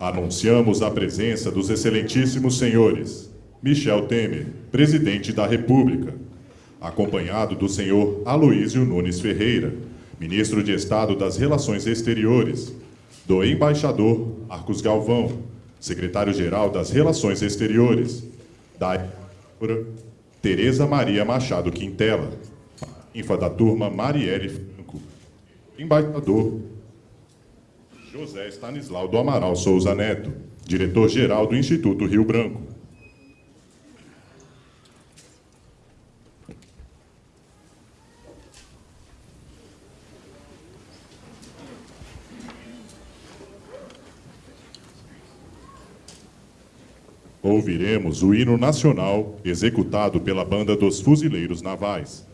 Anunciamos a presença dos excelentíssimos senhores Michel Temer, presidente da República, acompanhado do senhor Aloísio Nunes Ferreira, ministro de Estado das Relações Exteriores, do embaixador Arcos Galvão, secretário-geral das Relações Exteriores, da Tereza Maria Machado Quintela, infa da turma Marielle Franco, embaixador José Stanislau do Amaral Souza Neto, diretor-geral do Instituto Rio Branco, ouviremos o hino nacional executado pela Banda dos Fuzileiros Navais.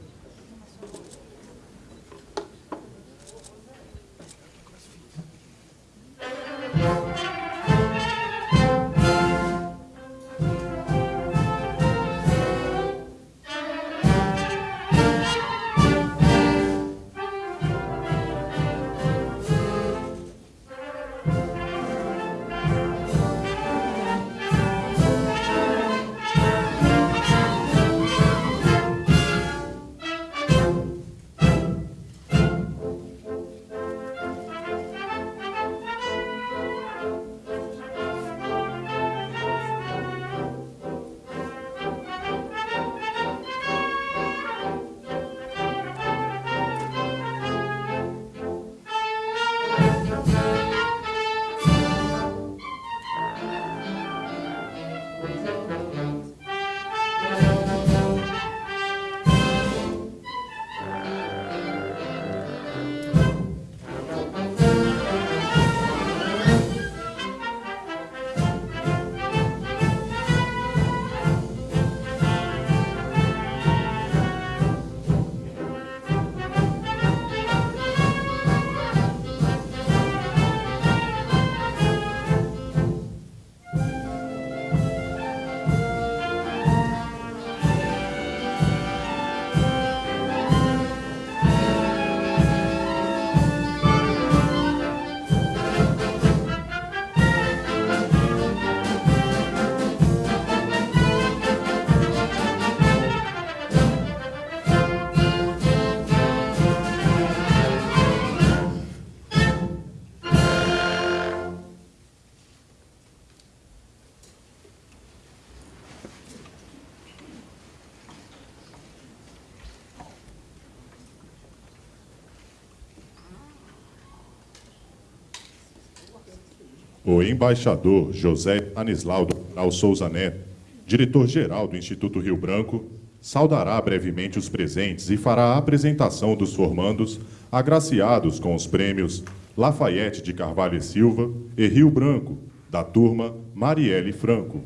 O embaixador José Anislaldo Souza Neto, diretor-geral do Instituto Rio Branco, saudará brevemente os presentes e fará a apresentação dos formandos agraciados com os prêmios Lafayette de Carvalho e Silva e Rio Branco, da turma Marielle Franco.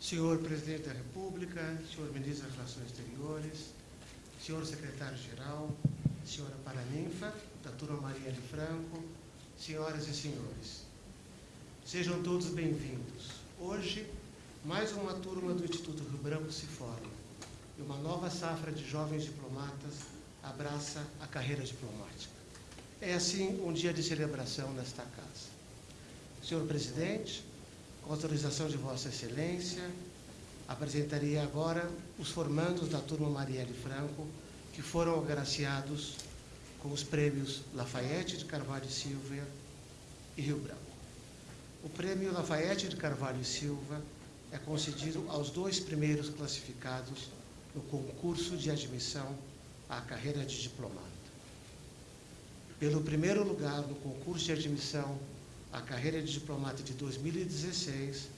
Senhor Presidente da República, senhor Ministro das Relações Exteriores, senhor Secretário-Geral, senhora Paraninfa, turma Maria de Franco, senhoras e senhores. Sejam todos bem-vindos. Hoje, mais uma turma do Instituto Rio Branco se forma e uma nova safra de jovens diplomatas abraça a carreira diplomática. É assim um dia de celebração nesta casa. Senhor Presidente, com autorização de Vossa Excelência, apresentaria agora os formandos da turma Marielle Franco, que foram agraciados com os prêmios Lafayette de Carvalho e Silva e Rio Branco. O prêmio Lafayette de Carvalho e Silva é concedido aos dois primeiros classificados no concurso de admissão à carreira de diplomata. Pelo primeiro lugar no concurso de admissão à carreira de diplomata de 2016,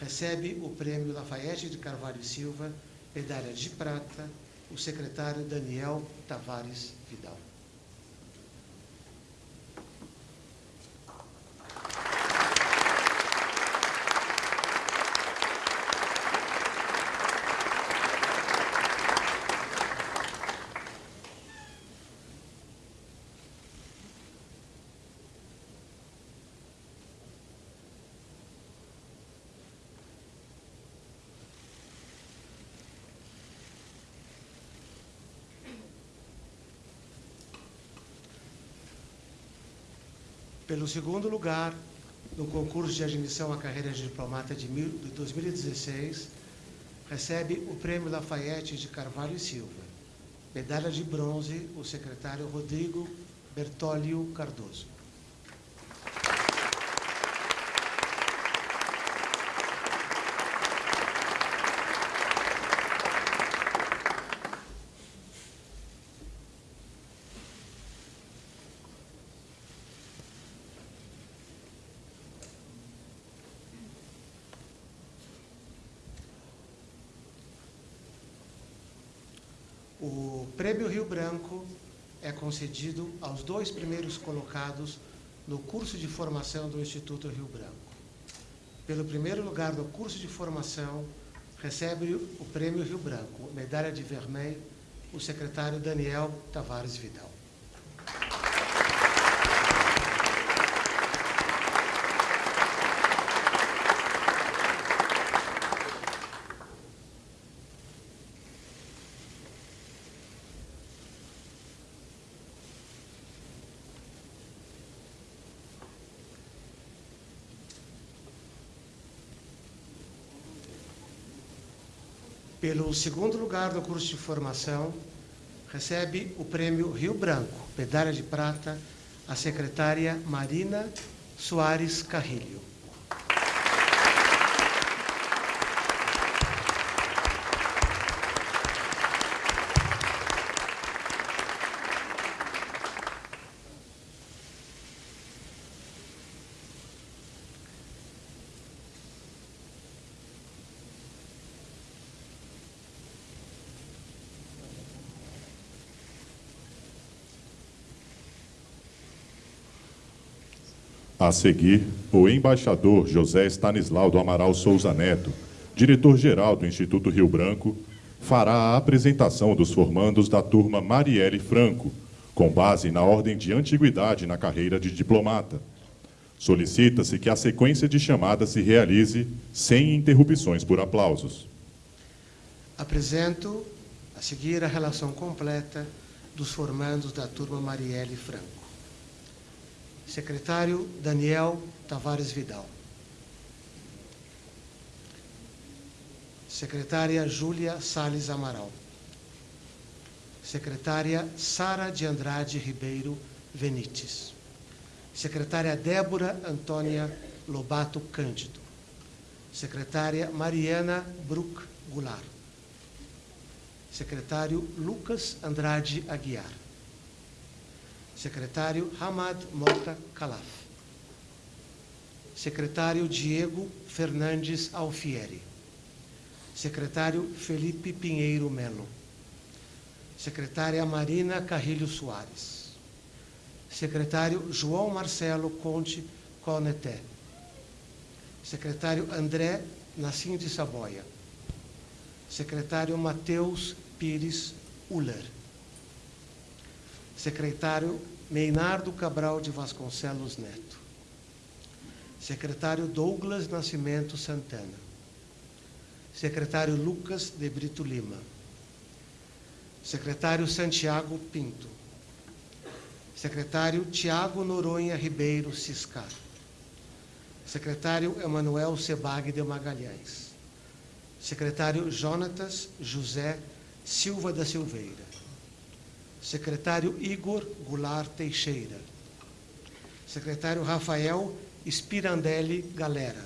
recebe o prêmio Lafayette de Carvalho e Silva, medalha de prata, o secretário Daniel Tavares Vidal. Pelo segundo lugar, no concurso de admissão à carreira de diplomata de 2016, recebe o Prêmio Lafayette de Carvalho e Silva. Medalha de bronze, o secretário Rodrigo Bertolio Cardoso. O Prêmio Rio Branco é concedido aos dois primeiros colocados no curso de formação do Instituto Rio Branco. Pelo primeiro lugar no curso de formação, recebe o Prêmio Rio Branco, medalha de vermelho, o secretário Daniel Tavares Vidal. Pelo segundo lugar no curso de formação, recebe o prêmio Rio Branco, medalha de prata, a secretária Marina Soares Carrilho. A seguir, o embaixador José Stanislau do Amaral Souza Neto, diretor-geral do Instituto Rio Branco, fará a apresentação dos formandos da turma Marielle Franco, com base na ordem de antiguidade na carreira de diplomata. Solicita-se que a sequência de chamadas se realize sem interrupções por aplausos. Apresento a seguir a relação completa dos formandos da turma Marielle Franco. Secretário Daniel Tavares Vidal. Secretária Júlia Sales Amaral. Secretária Sara de Andrade Ribeiro Venites. Secretária Débora Antônia Lobato Cândido. Secretária Mariana Bruck Goulart. Secretário Lucas Andrade Aguiar. Secretário Hamad Mota Calaf. Secretário Diego Fernandes Alfieri. Secretário Felipe Pinheiro Melo. Secretária Marina Carrilho Soares. Secretário João Marcelo Conte Coneté. Secretário André Nassim de Saboia. Secretário Matheus Pires Uller. Secretário Meinardo Cabral de Vasconcelos Neto. Secretário Douglas Nascimento Santana. Secretário Lucas de Brito Lima. Secretário Santiago Pinto. Secretário Tiago Noronha Ribeiro Ciscar. Secretário Emanuel Sebag de Magalhães. Secretário Jonatas José Silva da Silveira. Secretário Igor Goulart Teixeira. Secretário Rafael Spirandelli Galera.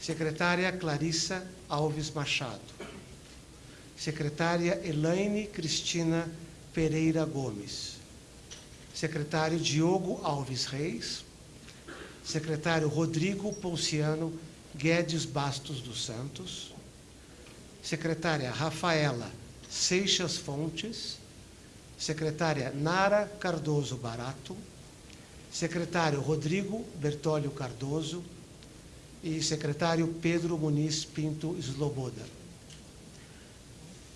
Secretária Clarissa Alves Machado. Secretária Elaine Cristina Pereira Gomes. Secretário Diogo Alves Reis. Secretário Rodrigo Pouciano Guedes Bastos dos Santos. Secretária Rafaela Seixas Fontes secretária Nara Cardoso Barato, secretário Rodrigo Bertólio Cardoso e secretário Pedro Muniz Pinto Sloboda.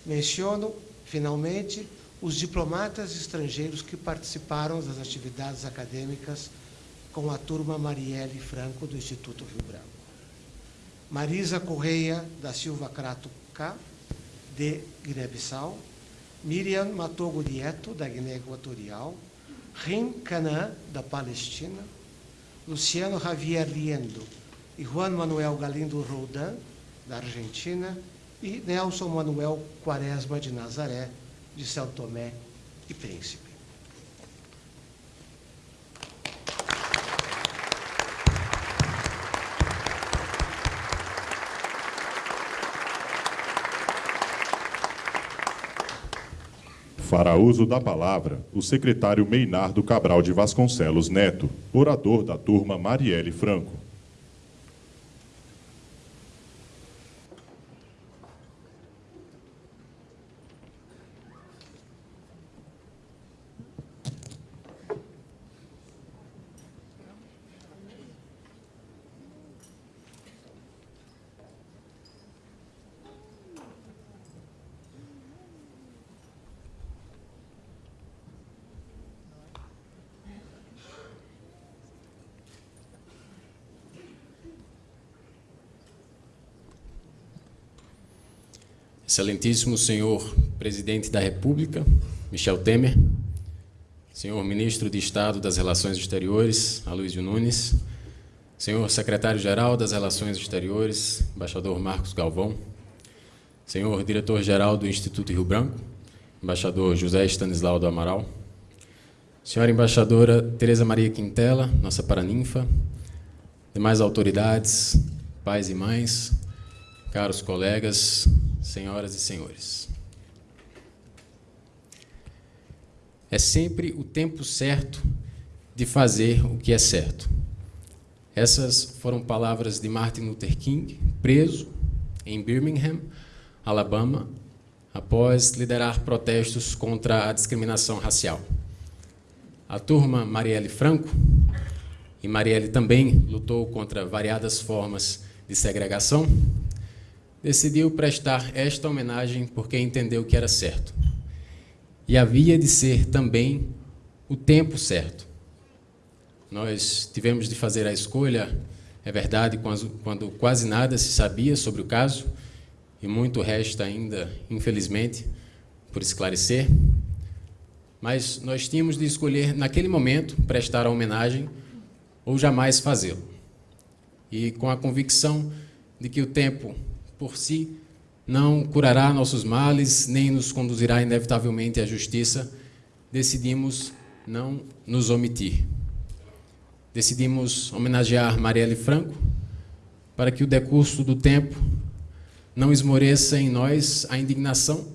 Menciono, finalmente, os diplomatas estrangeiros que participaram das atividades acadêmicas com a turma Marielle Franco do Instituto Rio Branco. Marisa Correia da Silva Crato K, de Guiné-Bissau, Miriam Matogo da Guiné Equatorial, Rim Canã, da Palestina, Luciano Javier Liendo e Juan Manuel Galindo Roldan, da Argentina, e Nelson Manuel Quaresma de Nazaré, de São Tomé e Príncipe. Fará uso da palavra o secretário Meinardo Cabral de Vasconcelos Neto, orador da turma Marielle Franco. Excelentíssimo senhor Presidente da República, Michel Temer, senhor Ministro de Estado das Relações Exteriores, Aloysio Nunes, senhor Secretário-Geral das Relações Exteriores, embaixador Marcos Galvão, senhor Diretor-Geral do Instituto Rio Branco, embaixador José Stanislau do Amaral, senhora embaixadora Tereza Maria Quintela, nossa paraninfa, demais autoridades, pais e mães, caros colegas, senhoras e senhores. É sempre o tempo certo de fazer o que é certo. Essas foram palavras de Martin Luther King, preso em Birmingham, Alabama, após liderar protestos contra a discriminação racial. A turma Marielle Franco, e Marielle também lutou contra variadas formas de segregação, decidiu prestar esta homenagem porque entendeu que era certo. E havia de ser também o tempo certo. Nós tivemos de fazer a escolha, é verdade, quando quase nada se sabia sobre o caso, e muito resta ainda, infelizmente, por esclarecer. Mas nós tínhamos de escolher, naquele momento, prestar a homenagem ou jamais fazê-lo. E com a convicção de que o tempo por si não curará nossos males, nem nos conduzirá inevitavelmente à justiça, decidimos não nos omitir. Decidimos homenagear Marielle Franco para que o decurso do tempo não esmoreça em nós a indignação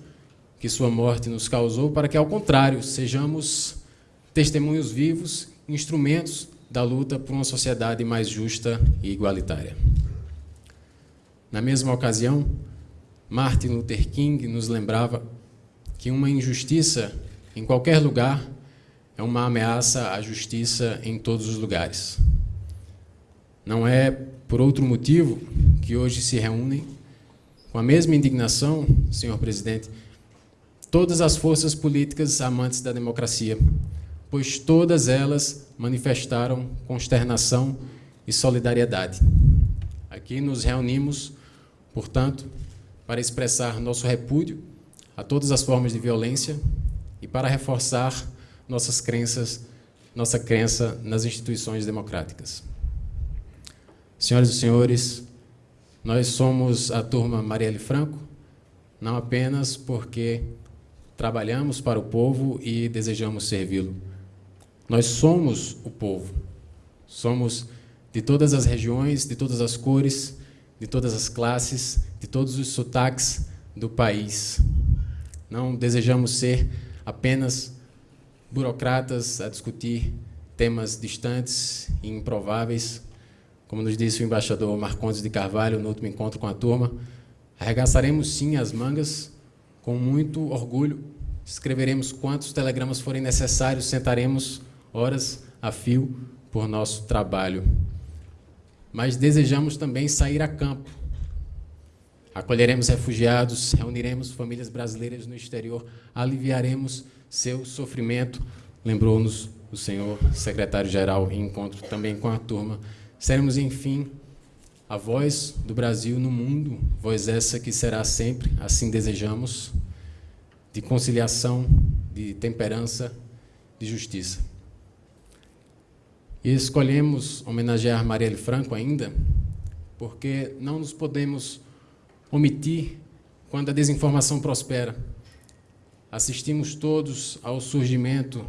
que sua morte nos causou, para que, ao contrário, sejamos testemunhos vivos, instrumentos da luta por uma sociedade mais justa e igualitária. Na mesma ocasião, Martin Luther King nos lembrava que uma injustiça em qualquer lugar é uma ameaça à justiça em todos os lugares. Não é por outro motivo que hoje se reúnem com a mesma indignação, senhor presidente, todas as forças políticas amantes da democracia, pois todas elas manifestaram consternação e solidariedade. Aqui nos reunimos portanto, para expressar nosso repúdio a todas as formas de violência e para reforçar nossas crenças, nossa crença nas instituições democráticas. Senhoras e senhores, nós somos a turma Marielle Franco, não apenas porque trabalhamos para o povo e desejamos servi-lo. Nós somos o povo. Somos de todas as regiões, de todas as cores, de todas as classes, de todos os sotaques do país. Não desejamos ser apenas burocratas a discutir temas distantes e improváveis. Como nos disse o embaixador Marcondes de Carvalho no último encontro com a turma, arregaçaremos sim as mangas com muito orgulho, escreveremos quantos telegramas forem necessários, sentaremos horas a fio por nosso trabalho mas desejamos também sair a campo. Acolheremos refugiados, reuniremos famílias brasileiras no exterior, aliviaremos seu sofrimento, lembrou-nos o senhor secretário-geral em encontro também com a turma. Seremos, enfim, a voz do Brasil no mundo, voz essa que será sempre, assim desejamos, de conciliação, de temperança, de justiça. E escolhemos homenagear Marielle Franco ainda, porque não nos podemos omitir quando a desinformação prospera. Assistimos todos ao surgimento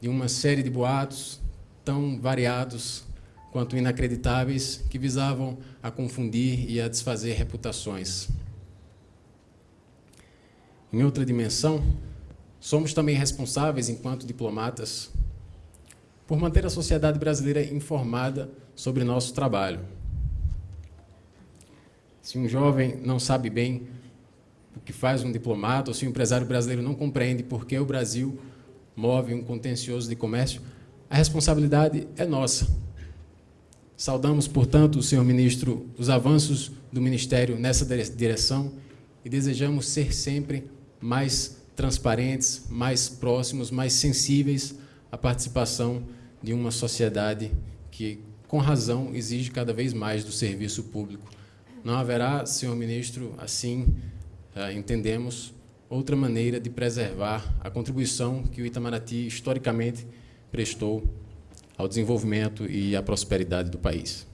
de uma série de boatos tão variados quanto inacreditáveis que visavam a confundir e a desfazer reputações. Em outra dimensão, somos também responsáveis, enquanto diplomatas, por manter a sociedade brasileira informada sobre nosso trabalho. Se um jovem não sabe bem o que faz um diplomata, ou se um empresário brasileiro não compreende por que o Brasil move um contencioso de comércio, a responsabilidade é nossa. Saudamos, portanto, senhor ministro, os avanços do Ministério nessa direção e desejamos ser sempre mais transparentes, mais próximos, mais sensíveis à participação de uma sociedade que, com razão, exige cada vez mais do serviço público. Não haverá, senhor ministro, assim eh, entendemos, outra maneira de preservar a contribuição que o Itamaraty historicamente prestou ao desenvolvimento e à prosperidade do país.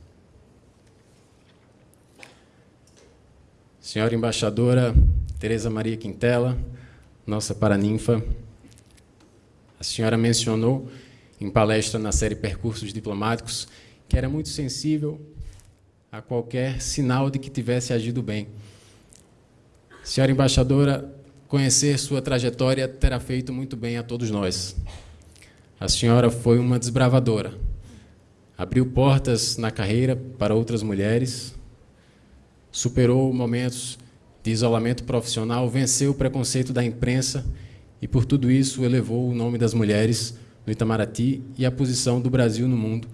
Senhora embaixadora Tereza Maria Quintela, nossa paraninfa, a senhora mencionou em palestra na série Percursos Diplomáticos que era muito sensível a qualquer sinal de que tivesse agido bem. Senhora embaixadora, conhecer sua trajetória terá feito muito bem a todos nós. A senhora foi uma desbravadora. Abriu portas na carreira para outras mulheres, superou momentos de isolamento profissional, venceu o preconceito da imprensa e, por tudo isso, elevou o nome das mulheres no Itamaraty e a posição do Brasil no mundo.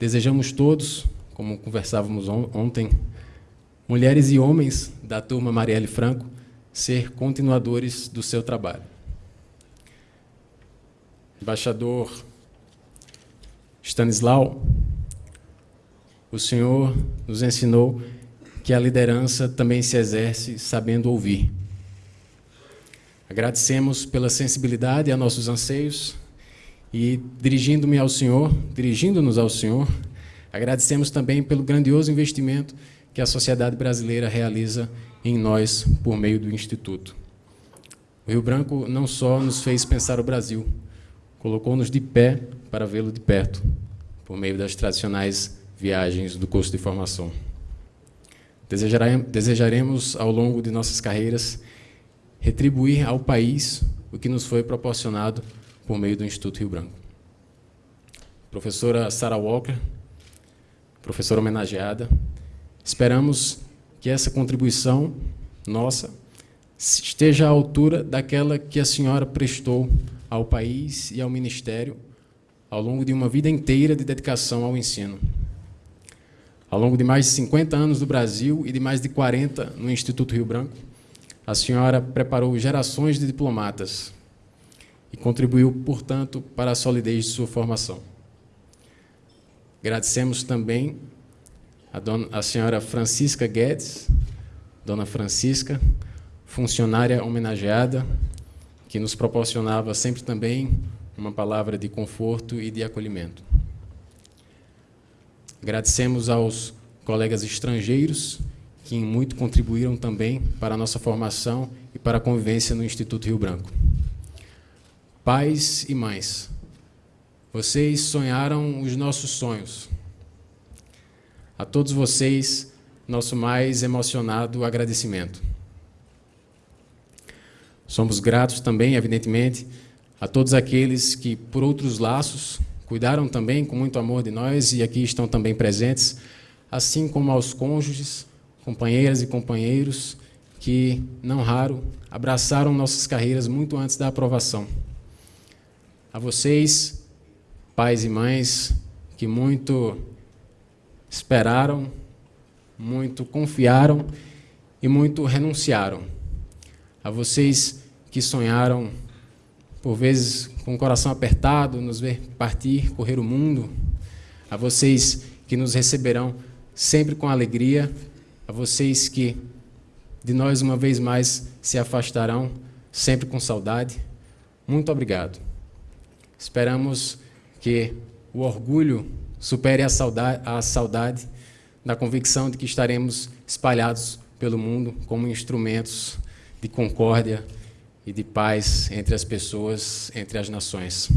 Desejamos todos, como conversávamos ontem, mulheres e homens da turma Marielle Franco, ser continuadores do seu trabalho. Embaixador Stanislau, o Senhor nos ensinou que a liderança também se exerce sabendo ouvir. Agradecemos pela sensibilidade a nossos anseios e, dirigindo-me ao Senhor, dirigindo-nos ao Senhor, agradecemos também pelo grandioso investimento que a sociedade brasileira realiza em nós por meio do Instituto. O Rio Branco não só nos fez pensar o Brasil, colocou-nos de pé para vê-lo de perto, por meio das tradicionais viagens do curso de formação. Desejaremos, ao longo de nossas carreiras, retribuir ao país o que nos foi proporcionado por meio do Instituto Rio Branco. Professora Sarah Walker, professora homenageada, esperamos que essa contribuição nossa esteja à altura daquela que a senhora prestou ao país e ao Ministério ao longo de uma vida inteira de dedicação ao ensino. Ao longo de mais de 50 anos do Brasil e de mais de 40 no Instituto Rio Branco, a senhora preparou gerações de diplomatas e contribuiu, portanto, para a solidez de sua formação. Agradecemos também a, dona, a senhora Francisca Guedes, dona Francisca, funcionária homenageada, que nos proporcionava sempre também uma palavra de conforto e de acolhimento. Agradecemos aos colegas estrangeiros que muito contribuíram também para a nossa formação e para a convivência no Instituto Rio Branco. Pais e mães, vocês sonharam os nossos sonhos. A todos vocês, nosso mais emocionado agradecimento. Somos gratos também, evidentemente, a todos aqueles que, por outros laços, cuidaram também com muito amor de nós e aqui estão também presentes, assim como aos cônjuges, companheiras e companheiros que, não raro, abraçaram nossas carreiras muito antes da aprovação. A vocês, pais e mães, que muito esperaram, muito confiaram e muito renunciaram. A vocês que sonharam, por vezes com o coração apertado, nos ver partir, correr o mundo, a vocês que nos receberão sempre com alegria, a vocês que de nós uma vez mais se afastarão, sempre com saudade, muito obrigado. Esperamos que o orgulho supere a saudade, a saudade da convicção de que estaremos espalhados pelo mundo como instrumentos de concórdia e de paz entre as pessoas, entre as nações.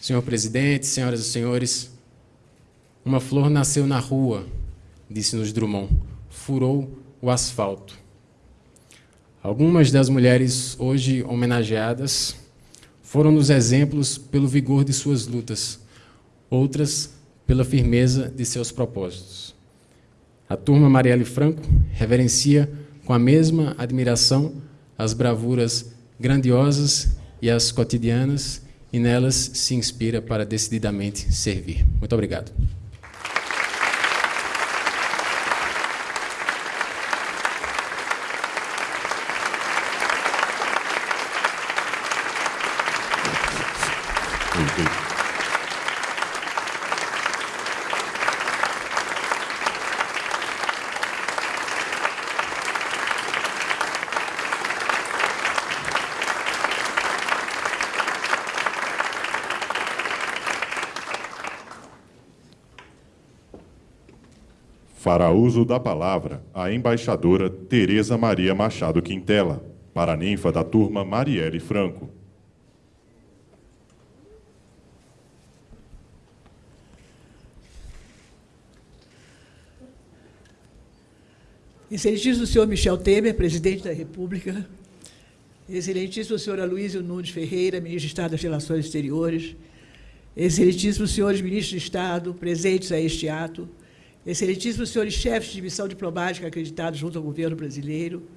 Senhor presidente, senhoras e senhores, uma flor nasceu na rua, disse-nos Drummond, furou o asfalto. Algumas das mulheres hoje homenageadas foram nos exemplos pelo vigor de suas lutas, outras pela firmeza de seus propósitos. A turma Marielle Franco reverencia com a mesma admiração as bravuras grandiosas e as cotidianas e nelas se inspira para decididamente servir. Muito obrigado. Fará uso da palavra a embaixadora Tereza Maria Machado Quintela, para a ninfa da turma Marielle Franco. Excelentíssimo senhor Michel Temer, presidente da República, Excelentíssimo senhor Aloysio Nunes Ferreira, ministro de Estado das Relações Exteriores, Excelentíssimos senhores ministros de Estado presentes a este ato, Excelentíssimos senhores chefes de missão diplomática acreditados junto ao governo brasileiro,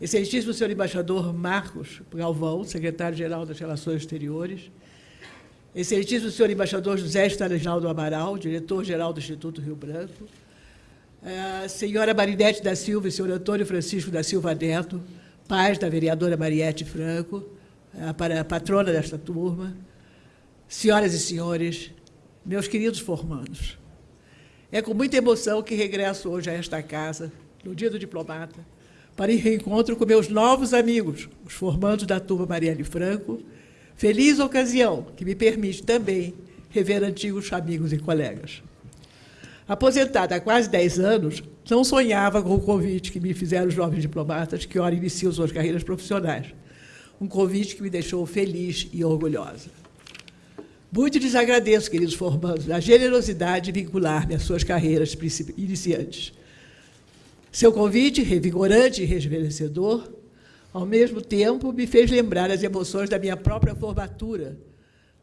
Excelentíssimo senhor embaixador Marcos Galvão, secretário-geral das Relações Exteriores, Excelentíssimo senhor embaixador José Stanislau Amaral, diretor-geral do Instituto Rio Branco, a senhora Marinete da Silva e senhor Antônio Francisco da Silva Neto, pais da vereadora Mariette Franco, a patrona desta turma, senhoras e senhores, meus queridos formandos, é com muita emoção que regresso hoje a esta casa, no Dia do Diplomata, para ir reencontro com meus novos amigos, os formandos da turma Marielle Franco, feliz ocasião que me permite também rever antigos amigos e colegas. Aposentada há quase 10 anos, não sonhava com o convite que me fizeram os jovens diplomatas que ora iniciam suas carreiras profissionais. Um convite que me deixou feliz e orgulhosa. Muito lhes agradeço, queridos formandos, a generosidade de vincular-me às suas carreiras iniciantes. Seu convite, revigorante e rejuvenescedor, ao mesmo tempo, me fez lembrar as emoções da minha própria formatura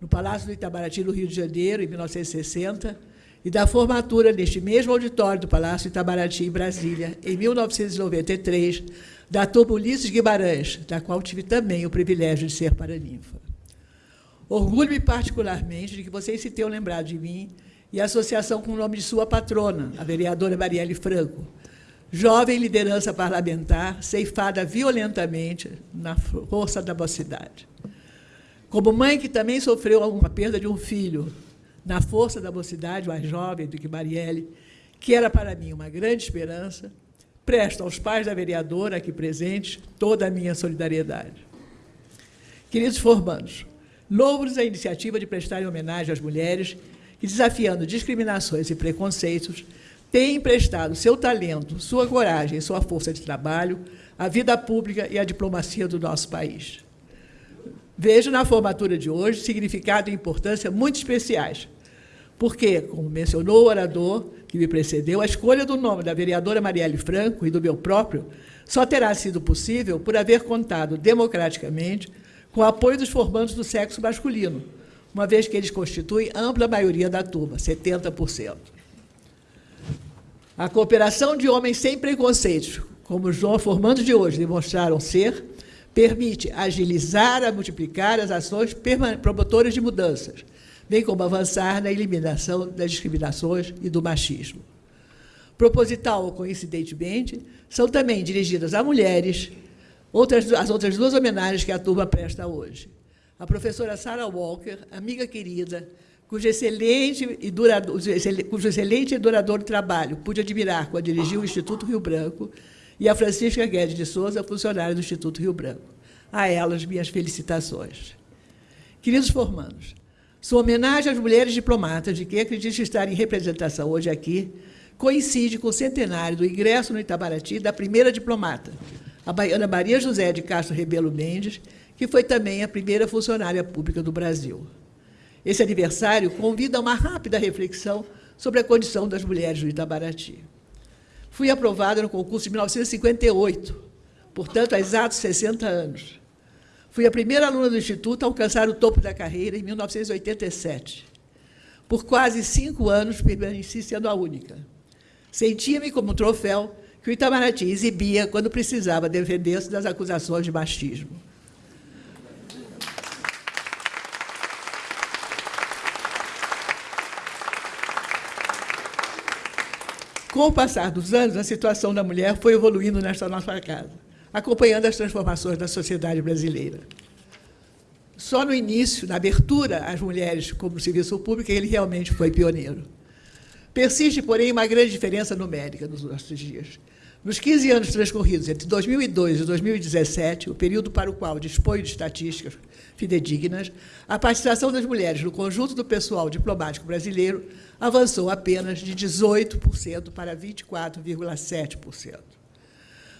no Palácio do Itamaraty, no Rio de Janeiro, em 1960, e da formatura neste mesmo auditório do Palácio Itamaraty, em Brasília, em 1993, da turma Ulisses Guimarães, da qual tive também o privilégio de ser paraninfa. Orgulho-me particularmente de que vocês se tenham lembrado de mim e a associação com o nome de sua patrona, a vereadora Marielle Franco, jovem liderança parlamentar ceifada violentamente na força da mocidade. Como mãe que também sofreu uma perda de um filho na força da mocidade, mais jovem do que Marielle, que era para mim uma grande esperança, presto aos pais da vereadora aqui presentes toda a minha solidariedade. Queridos formandos, louvo-lhes a iniciativa de prestarem homenagem às mulheres que, desafiando discriminações e preconceitos, têm emprestado seu talento, sua coragem e sua força de trabalho à vida pública e à diplomacia do nosso país. Vejo na formatura de hoje significado e importância muito especiais, porque, como mencionou o orador que me precedeu, a escolha do nome da vereadora Marielle Franco e do meu próprio só terá sido possível por haver contado democraticamente com o apoio dos formandos do sexo masculino, uma vez que eles constituem ampla maioria da turma, 70%. A cooperação de homens sem preconceitos, como os formandos de hoje demonstraram ser, permite agilizar a multiplicar as ações promotoras de mudanças, bem como avançar na eliminação das discriminações e do machismo. Proposital ou coincidentemente, são também dirigidas a mulheres outras, as outras duas homenagens que a turma presta hoje. A professora Sarah Walker, amiga querida, cujo excelente e duradouro, cujo excelente e duradouro trabalho pude admirar quando dirigiu o Instituto Rio Branco, e a Francisca Guedes de Souza, funcionária do Instituto Rio Branco. A elas, minhas felicitações. Queridos formandos, Sua homenagem às mulheres diplomatas, de quem acredito estar em representação hoje aqui, coincide com o centenário do ingresso no Itabaraty da primeira diplomata, a baiana Maria José de Castro Rebelo Mendes, que foi também a primeira funcionária pública do Brasil. Esse aniversário convida a uma rápida reflexão sobre a condição das mulheres no Itabaraty. Fui aprovada no concurso de 1958, portanto, há exatos 60 anos. Fui a primeira aluna do Instituto a alcançar o topo da carreira em 1987. Por quase cinco anos, permaneci sendo a única. Sentia-me como um troféu que o Itamaraty exibia quando precisava defender-se das acusações de machismo. Com o passar dos anos, a situação da mulher foi evoluindo nesta nossa casa acompanhando as transformações da sociedade brasileira. Só no início, na abertura às mulheres como serviço público, ele realmente foi pioneiro. Persiste, porém, uma grande diferença numérica nos nossos dias. Nos 15 anos transcorridos entre 2002 e 2017, o período para o qual dispõe de estatísticas fidedignas, a participação das mulheres no conjunto do pessoal diplomático brasileiro avançou apenas de 18% para 24,7%.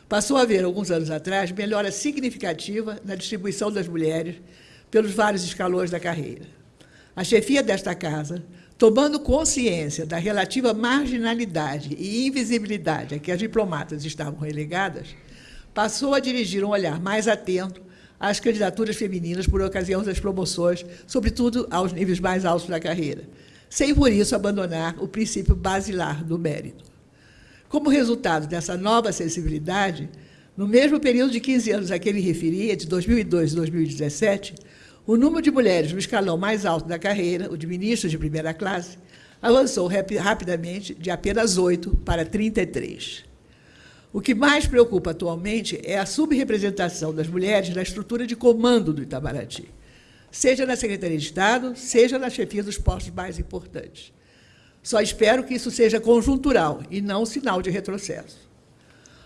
Passou a haver, alguns anos atrás, melhora significativa na distribuição das mulheres pelos vários escalões da carreira. A chefia desta casa, tomando consciência da relativa marginalidade e invisibilidade a que as diplomatas estavam relegadas, passou a dirigir um olhar mais atento às candidaturas femininas por ocasião das promoções, sobretudo aos níveis mais altos da carreira, sem por isso abandonar o princípio basilar do mérito. Como resultado dessa nova sensibilidade, no mesmo período de 15 anos a que ele referia, de 2002 a 2017, o número de mulheres no escalão mais alto da carreira, o de ministros de primeira classe, avançou rapidamente de apenas 8 para 33. O que mais preocupa atualmente é a subrepresentação das mulheres na estrutura de comando do Itamaraty, seja na Secretaria de Estado, seja na chefia dos postos mais importantes. Só espero que isso seja conjuntural e não sinal de retrocesso.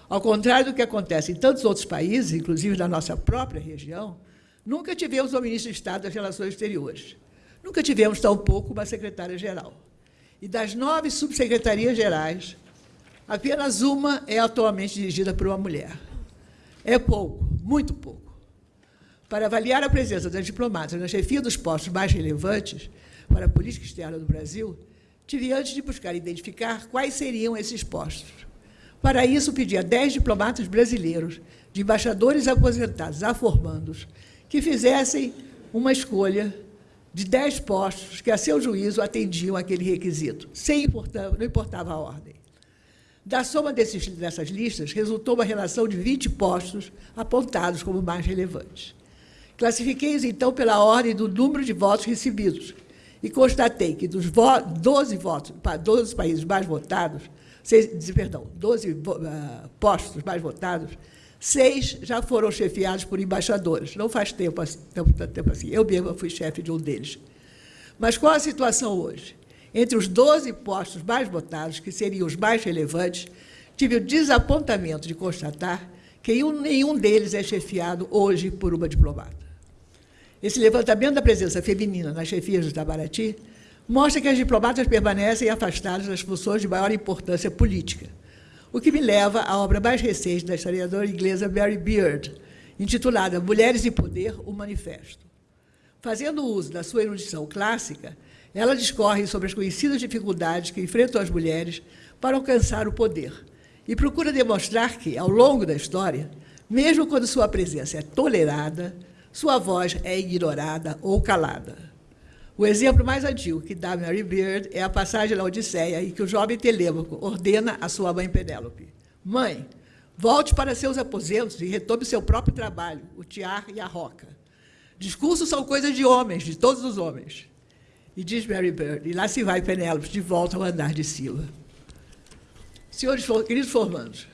Ao contrário do que acontece em tantos outros países, inclusive da nossa própria região, nunca tivemos um ministro de Estado das Relações Exteriores. Nunca tivemos, tampouco, uma secretária-geral. E das nove subsecretarias gerais, apenas uma é atualmente dirigida por uma mulher. É pouco, muito pouco. Para avaliar a presença das diplomatas na chefia dos postos mais relevantes para a política externa do Brasil, tive antes de buscar identificar quais seriam esses postos. Para isso, pedi a dez diplomatas brasileiros, de embaixadores aposentados a formandos, que fizessem uma escolha de dez postos que, a seu juízo, atendiam aquele requisito, sem importar, não importava a ordem. Da soma desses, dessas listas, resultou uma relação de 20 postos apontados como mais relevantes. Classifiquei-os, então, pela ordem do número de votos recebidos, e constatei que dos vo 12 votos, 12 países mais votados, seis, perdão, 12 uh, ah, postos mais votados, seis já foram chefiados por embaixadores. Não faz tempo, tempo, tempo assim. Eu mesma fui chefe de um deles. Mas qual a situação hoje? Entre os 12 postos mais votados, que seriam os mais relevantes, tive o desapontamento de constatar que nenhum deles é chefiado hoje por uma diplomata. Esse levantamento da presença feminina nas chefias do Itamaraty mostra que as diplomatas permanecem afastadas das funções de maior importância política, o que me leva à obra mais recente da historiadora inglesa Mary Beard, intitulada Mulheres e Poder, o Manifesto. Fazendo uso da sua erudição clássica, ela discorre sobre as conhecidas dificuldades que enfrentam as mulheres para alcançar o poder e procura demonstrar que, ao longo da história, mesmo quando sua presença é tolerada, sua voz é ignorada ou calada. O exemplo mais antigo que dá Mary Beard é a passagem da Odisseia, em que o jovem Telêmaco ordena à sua mãe Penélope: Mãe, volte para seus aposentos e retome seu próprio trabalho, o tiar e a roca. Discursos são coisas de homens, de todos os homens. E diz Mary Beard, e lá se vai Penélope de volta ao andar de Sila. Senhores, queridos formandos,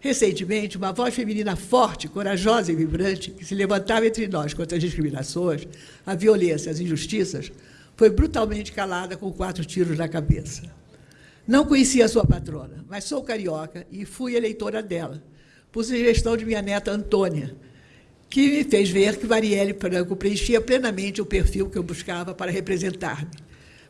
Recentemente, uma voz feminina forte, corajosa e vibrante, que se levantava entre nós contra as discriminações, a violência, as injustiças, foi brutalmente calada com quatro tiros na cabeça. Não conhecia a sua patrona, mas sou carioca e fui eleitora dela, por sugestão de minha neta Antônia, que me fez ver que Marielle Franco preenchia plenamente o perfil que eu buscava para representar-me.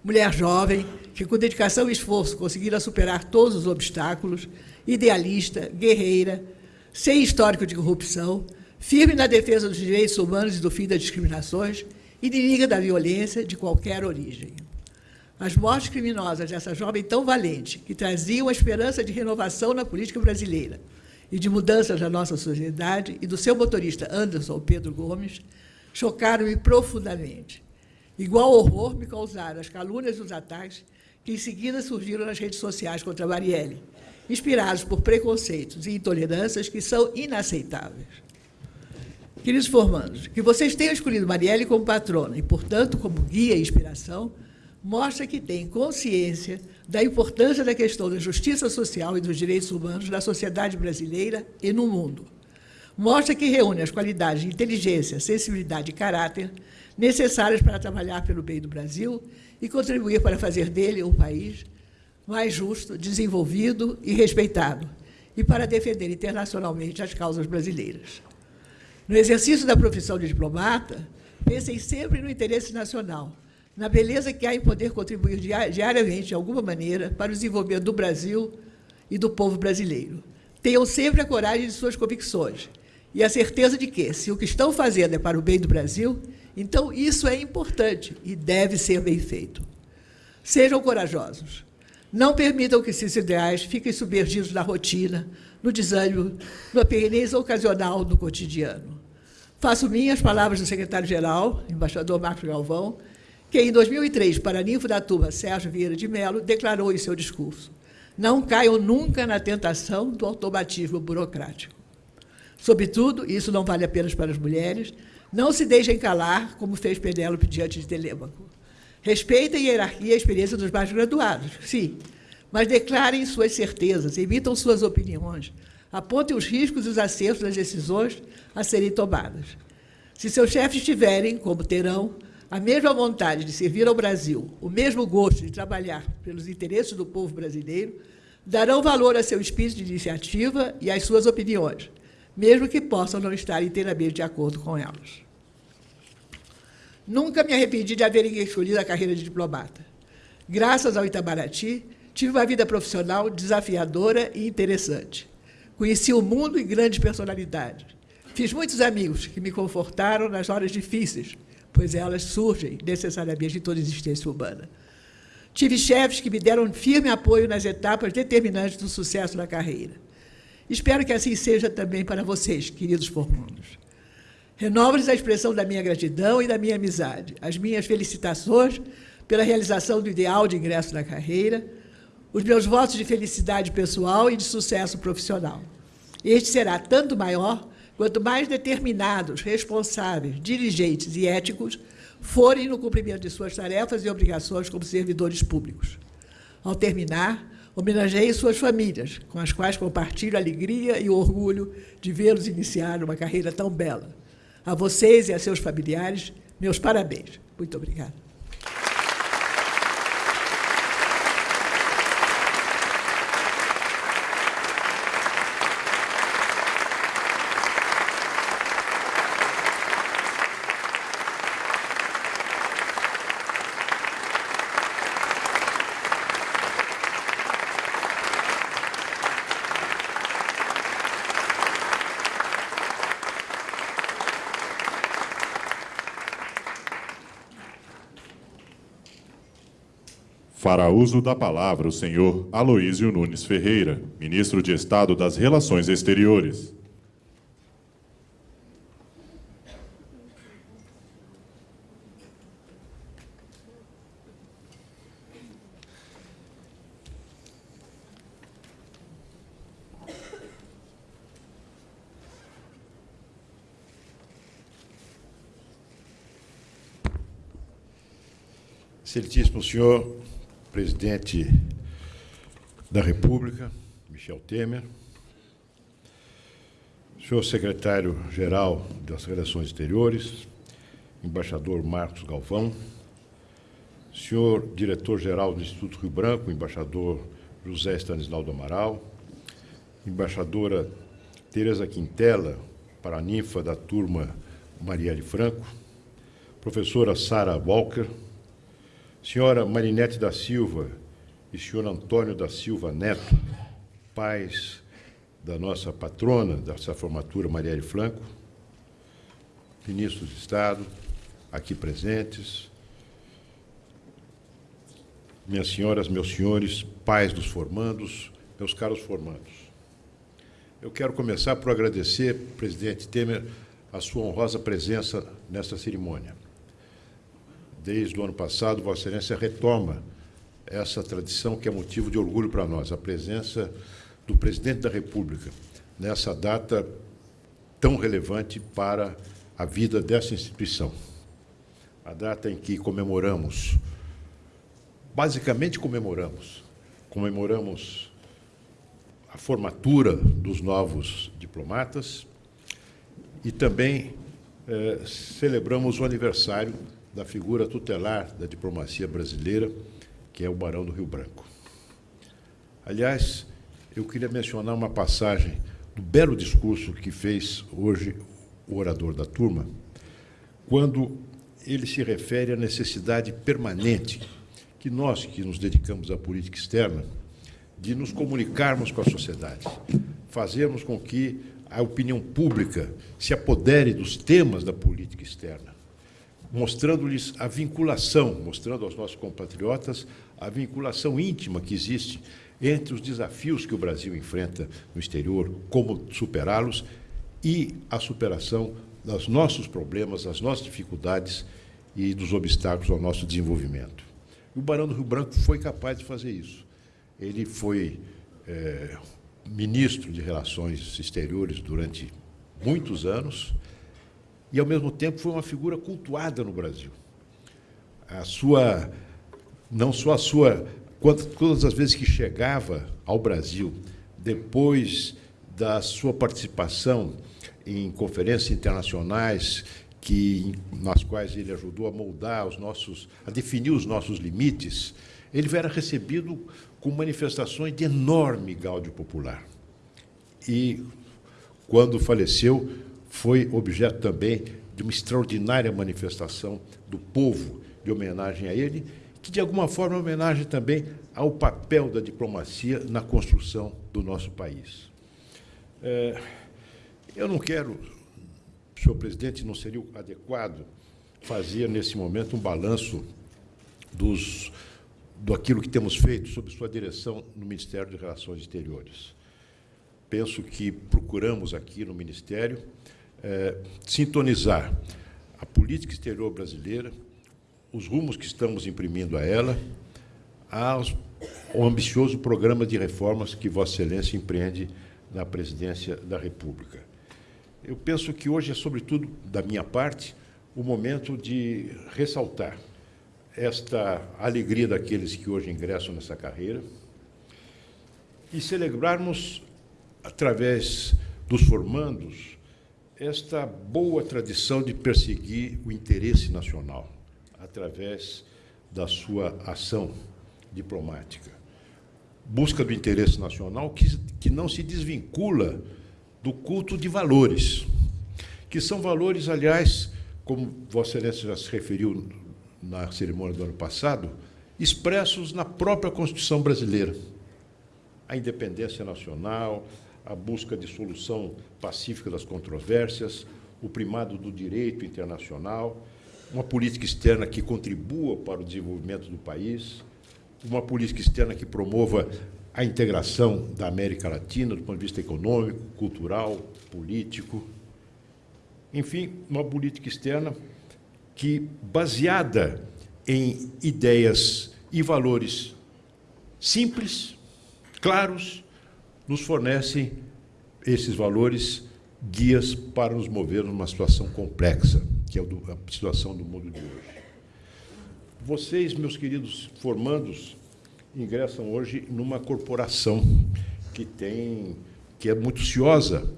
Mulher jovem, que com dedicação e esforço conseguira superar todos os obstáculos, idealista, guerreira, sem histórico de corrupção, firme na defesa dos direitos humanos e do fim das discriminações, inimiga da violência de qualquer origem. As mortes criminosas dessa jovem tão valente, que traziam a esperança de renovação na política brasileira e de mudanças na nossa sociedade, e do seu motorista Anderson Pedro Gomes, chocaram-me profundamente. Igual horror me causaram as calúnias e os ataques que em seguida surgiram nas redes sociais contra Marielle, inspirados por preconceitos e intolerâncias que são inaceitáveis. Queridos formandos, que vocês tenham escolhido Marielle como patrona e, portanto, como guia e inspiração, mostra que têm consciência da importância da questão da justiça social e dos direitos humanos na sociedade brasileira e no mundo. Mostra que reúne as qualidades de inteligência, sensibilidade e caráter necessárias para trabalhar pelo bem do Brasil e contribuir para fazer dele um país mais justo, desenvolvido e respeitado, e para defender internacionalmente as causas brasileiras. No exercício da profissão de diplomata, pensem sempre no interesse nacional, na beleza que há em poder contribuir diariamente, de alguma maneira, para o desenvolvimento do Brasil e do povo brasileiro. Tenham sempre a coragem de suas convicções e a certeza de que, se o que estão fazendo é para o bem do Brasil, então isso é importante e deve ser bem feito. Sejam corajosos. Não permitam que esses ideais fiquem submergidos na rotina, no desânimo, no apenas ocasional do cotidiano. Faço minhas palavras do secretário-geral, embaixador Marcos Galvão, que em 2003, para ninfo da turma Sérgio Vieira de Mello, declarou em seu discurso: Não caiam nunca na tentação do automatismo burocrático. Sobretudo, isso não vale apenas para as mulheres, não se deixem calar, como fez Penélope diante de Telêmaco. Respeitem a hierarquia e a experiência dos mais graduados, sim, mas declarem suas certezas, emitam suas opiniões, apontem os riscos e os acertos das decisões a serem tomadas. Se seus chefes tiverem, como terão, a mesma vontade de servir ao Brasil, o mesmo gosto de trabalhar pelos interesses do povo brasileiro, darão valor a seu espírito de iniciativa e às suas opiniões, mesmo que possam não estar inteiramente de acordo com elas. Nunca me arrependi de haver escolhido a carreira de diplomata. Graças ao Itamaraty, tive uma vida profissional desafiadora e interessante. Conheci o mundo e grandes personalidades. Fiz muitos amigos que me confortaram nas horas difíceis, pois elas surgem necessariamente em toda existência humana. Tive chefes que me deram firme apoio nas etapas determinantes do sucesso da carreira. Espero que assim seja também para vocês, queridos formandos. Renovo-lhes a expressão da minha gratidão e da minha amizade, as minhas felicitações pela realização do ideal de ingresso na carreira, os meus votos de felicidade pessoal e de sucesso profissional. Este será tanto maior quanto mais determinados, responsáveis, diligentes e éticos forem no cumprimento de suas tarefas e obrigações como servidores públicos. Ao terminar, homenageei suas famílias, com as quais compartilho a alegria e o orgulho de vê-los iniciar uma carreira tão bela. A vocês e a seus familiares, meus parabéns. Muito obrigada. Fará uso da palavra o senhor Aloísio Nunes Ferreira, ministro de Estado das Relações Exteriores. Excelentíssimo senhor presidente da República, Michel Temer, senhor secretário-geral das Relações Exteriores, embaixador Marcos Galvão, senhor diretor-geral do Instituto Rio Branco, embaixador José Stanislau do Amaral, embaixadora Tereza Quintela, paraninfa da turma Marielle Franco, professora Sara Walker, senhora Marinete da Silva e senhor Antônio da Silva Neto, pais da nossa patrona dessa formatura, Marielle Franco, ministros de Estado, aqui presentes, minhas senhoras, meus senhores, pais dos formandos, meus caros formandos. Eu quero começar por agradecer, presidente Temer, a sua honrosa presença nesta cerimônia. Desde o ano passado, Vossa Excelência retoma essa tradição que é motivo de orgulho para nós, a presença do presidente da República nessa data tão relevante para a vida dessa instituição. A data em que comemoramos, basicamente comemoramos, comemoramos a formatura dos novos diplomatas e também eh, celebramos o aniversário da figura tutelar da diplomacia brasileira, que é o Barão do Rio Branco. Aliás, eu queria mencionar uma passagem do belo discurso que fez hoje o orador da turma, quando ele se refere à necessidade permanente que nós, que nos dedicamos à política externa, de nos comunicarmos com a sociedade, fazermos com que a opinião pública se apodere dos temas da política externa, mostrando-lhes a vinculação, mostrando aos nossos compatriotas a vinculação íntima que existe entre os desafios que o Brasil enfrenta no exterior, como superá-los, e a superação dos nossos problemas, das nossas dificuldades e dos obstáculos ao nosso desenvolvimento. O Barão do Rio Branco foi capaz de fazer isso. Ele foi é, ministro de Relações Exteriores durante muitos anos e, ao mesmo tempo, foi uma figura cultuada no Brasil. A sua, não só a sua, todas as vezes que chegava ao Brasil, depois da sua participação em conferências internacionais, que, nas quais ele ajudou a moldar os nossos, a definir os nossos limites, ele era recebido com manifestações de enorme gáudio popular. E, quando faleceu, foi objeto também de uma extraordinária manifestação do povo de homenagem a ele, que, de alguma forma, é homenagem também ao papel da diplomacia na construção do nosso país. É, eu não quero, senhor presidente, não seria adequado fazer, nesse momento, um balanço dos do aquilo que temos feito sob sua direção no Ministério de Relações Exteriores. Penso que procuramos aqui no Ministério é, sintonizar a política exterior brasileira, os rumos que estamos imprimindo a ela, aos, ao ambicioso programa de reformas que Vossa Excelência empreende na presidência da República. Eu penso que hoje é, sobretudo, da minha parte, o momento de ressaltar esta alegria daqueles que hoje ingressam nessa carreira e celebrarmos, através dos formandos, esta boa tradição de perseguir o interesse nacional, através da sua ação diplomática. Busca do interesse nacional que, que não se desvincula do culto de valores, que são valores, aliás, como Vossa Excelência já se referiu na cerimônia do ano passado, expressos na própria Constituição brasileira. A independência nacional, a busca de solução pacífica das controvérsias, o primado do direito internacional, uma política externa que contribua para o desenvolvimento do país, uma política externa que promova a integração da América Latina do ponto de vista econômico, cultural, político. Enfim, uma política externa que, baseada em ideias e valores simples, claros, nos fornecem esses valores guias para nos mover numa situação complexa, que é a situação do mundo de hoje. Vocês, meus queridos formandos, ingressam hoje numa corporação que tem que é muito ciosa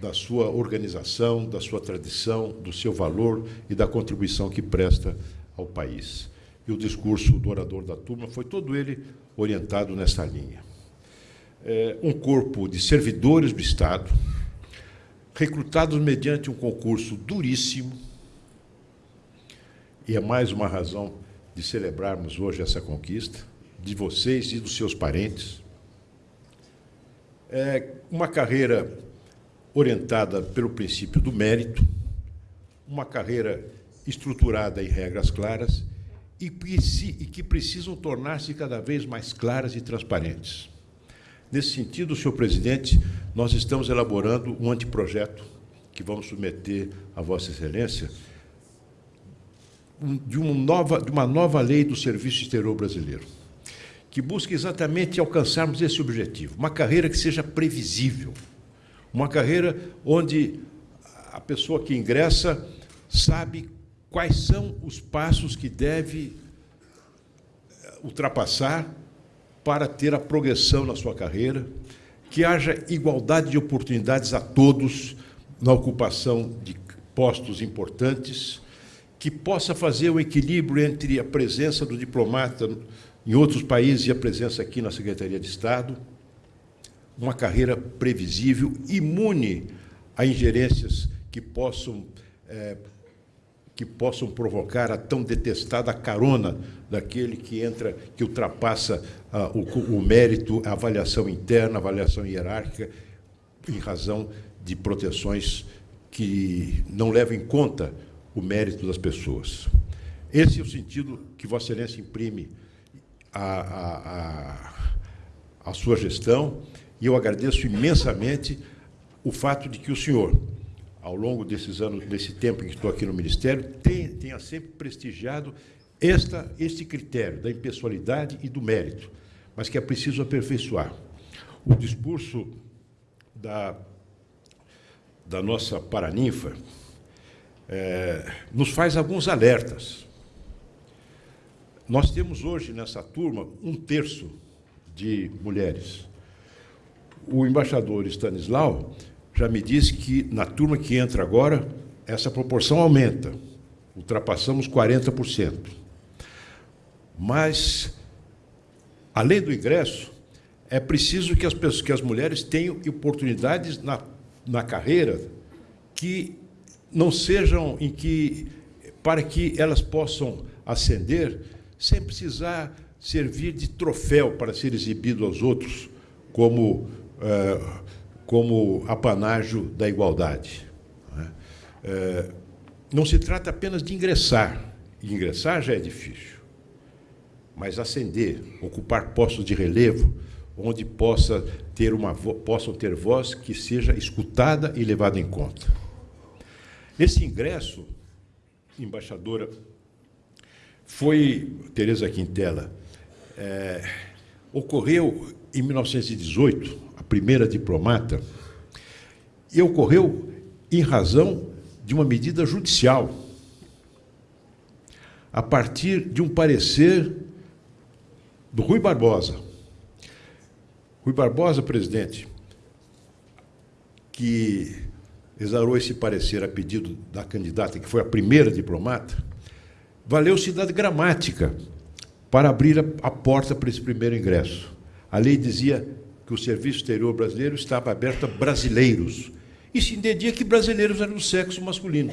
da sua organização, da sua tradição, do seu valor e da contribuição que presta ao país. E o discurso do orador da turma foi todo ele orientado nessa linha. É um corpo de servidores do Estado, recrutados mediante um concurso duríssimo, e é mais uma razão de celebrarmos hoje essa conquista, de vocês e dos seus parentes. É uma carreira orientada pelo princípio do mérito, uma carreira estruturada em regras claras e que precisam tornar-se cada vez mais claras e transparentes. Nesse sentido, senhor presidente, nós estamos elaborando um anteprojeto que vamos submeter à Vossa Excelência de uma nova, de uma nova lei do Serviço Exterior Brasileiro, que busca exatamente alcançarmos esse objetivo, uma carreira que seja previsível, uma carreira onde a pessoa que ingressa sabe quais são os passos que deve eh, ultrapassar para ter a progressão na sua carreira, que haja igualdade de oportunidades a todos na ocupação de postos importantes, que possa fazer o equilíbrio entre a presença do diplomata em outros países e a presença aqui na Secretaria de Estado, uma carreira previsível, imune a ingerências que possam é, que possam provocar a tão detestada carona daquele que entra, que ultrapassa ah, o, o, mérito, a avaliação interna, a avaliação hierárquica, em razão de proteções que não levam em conta o mérito das pessoas. Esse é o sentido que Vossa Excelência imprime à, sua gestão, e eu agradeço imensamente o fato de que o senhor ao longo desses anos, desse tempo em que estou aqui no Ministério, tenha sempre prestigiado esta, este critério da impessoalidade e do mérito, mas que é preciso aperfeiçoar. O discurso da, da nossa paraninfa é, nos faz alguns alertas. Nós temos hoje nessa turma um terço de mulheres. O embaixador Stanislau já me disse que na turma que entra agora, essa proporção aumenta. Ultrapassamos 40%. Mas, além do ingresso, é preciso que as, pessoas, que as mulheres tenham oportunidades na, na carreira que não sejam em que para que elas possam ascender sem precisar servir de troféu para ser exibido aos outros como uh, como apanágio da igualdade. Né? É, não se trata apenas de ingressar, e ingressar já é difícil, mas ascender, ocupar postos de relevo, onde possa ter uma, possam ter voz que seja escutada e levada em conta. Esse ingresso, embaixadora, foi, Tereza Quintela, é, ocorreu em 1918, primeira diplomata, e ocorreu em razão de uma medida judicial, a partir de um parecer do Rui Barbosa. Rui Barbosa, presidente, que exarou esse parecer a pedido da candidata, que foi a primeira diplomata, valeu-se da gramática para abrir a porta para esse primeiro ingresso. A lei dizia que o Serviço Exterior Brasileiro estava aberto a brasileiros. E se entendia que brasileiros eram do sexo masculino.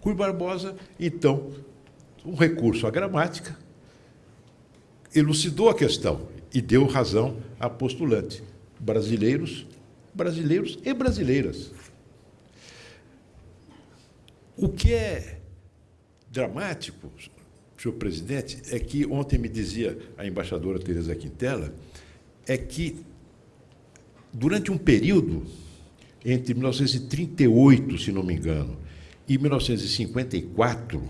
Rui Barbosa, então, um recurso à gramática, elucidou a questão e deu razão à postulante. Brasileiros, brasileiros e brasileiras. O que é dramático, senhor presidente, é que ontem me dizia a embaixadora Teresa Quintela, é que durante um período entre 1938, se não me engano, e 1954,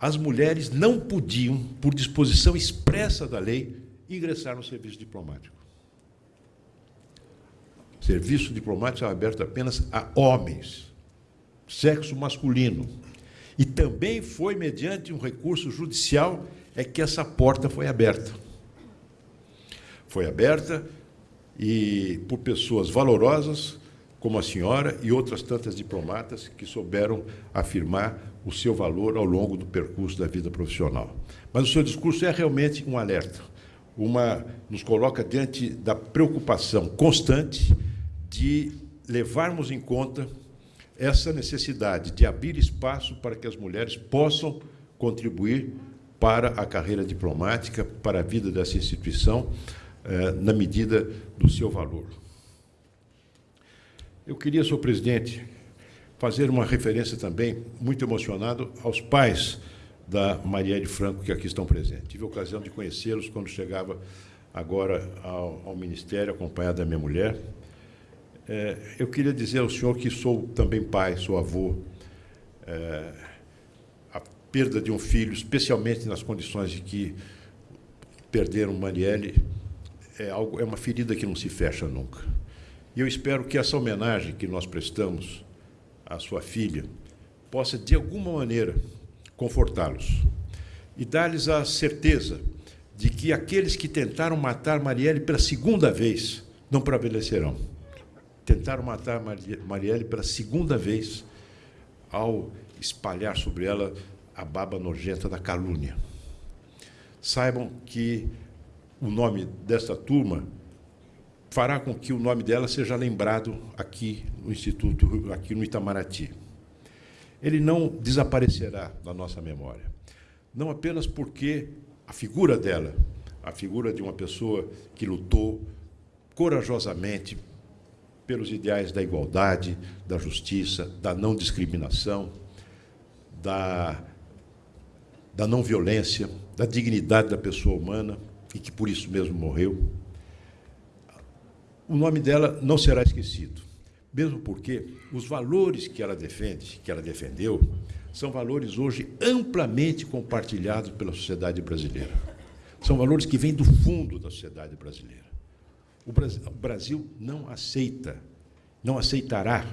as mulheres não podiam, por disposição expressa da lei, ingressar no serviço diplomático. O serviço diplomático era aberto apenas a homens, sexo masculino. E também foi mediante um recurso judicial é que essa porta foi aberta. Foi aberta e por pessoas valorosas como a senhora e outras tantas diplomatas que souberam afirmar o seu valor ao longo do percurso da vida profissional. Mas o seu discurso é realmente um alerta, uma nos coloca diante da preocupação constante de levarmos em conta essa necessidade de abrir espaço para que as mulheres possam contribuir para a carreira diplomática, para a vida dessa instituição, eh, na medida do seu valor. Eu queria, senhor presidente, fazer uma referência também, muito emocionado, aos pais da Marielle Franco, que aqui estão presentes. Tive a ocasião de conhecê-los quando chegava agora ao, ao, Ministério, acompanhado da minha mulher. É, eu queria dizer ao senhor que sou também pai, sou avô. É, a perda de um filho, especialmente nas condições de que perderam Marielle, é, algo, é uma ferida que não se fecha nunca. E eu espero que essa homenagem que nós prestamos à sua filha possa, de alguma maneira, confortá-los e dar-lhes a certeza de que aqueles que tentaram matar Marielle pela segunda vez não prevalecerão. Tentaram matar Marielle pela segunda vez ao espalhar sobre ela a baba nojenta da calúnia. Saibam que o nome desta turma fará com que o nome dela seja lembrado aqui no Instituto, aqui no Itamaraty ele não desaparecerá da nossa memória. Não apenas porque a figura dela, a figura de uma pessoa que lutou corajosamente pelos ideais da igualdade, da justiça, da não discriminação, da, da não violência, da dignidade da pessoa humana e que por isso mesmo morreu. O nome dela não será esquecido mesmo porque os valores que ela defende, que ela defendeu, são valores hoje amplamente compartilhados pela sociedade brasileira. São valores que vêm do fundo da sociedade brasileira. O Brasil não aceita, não aceitará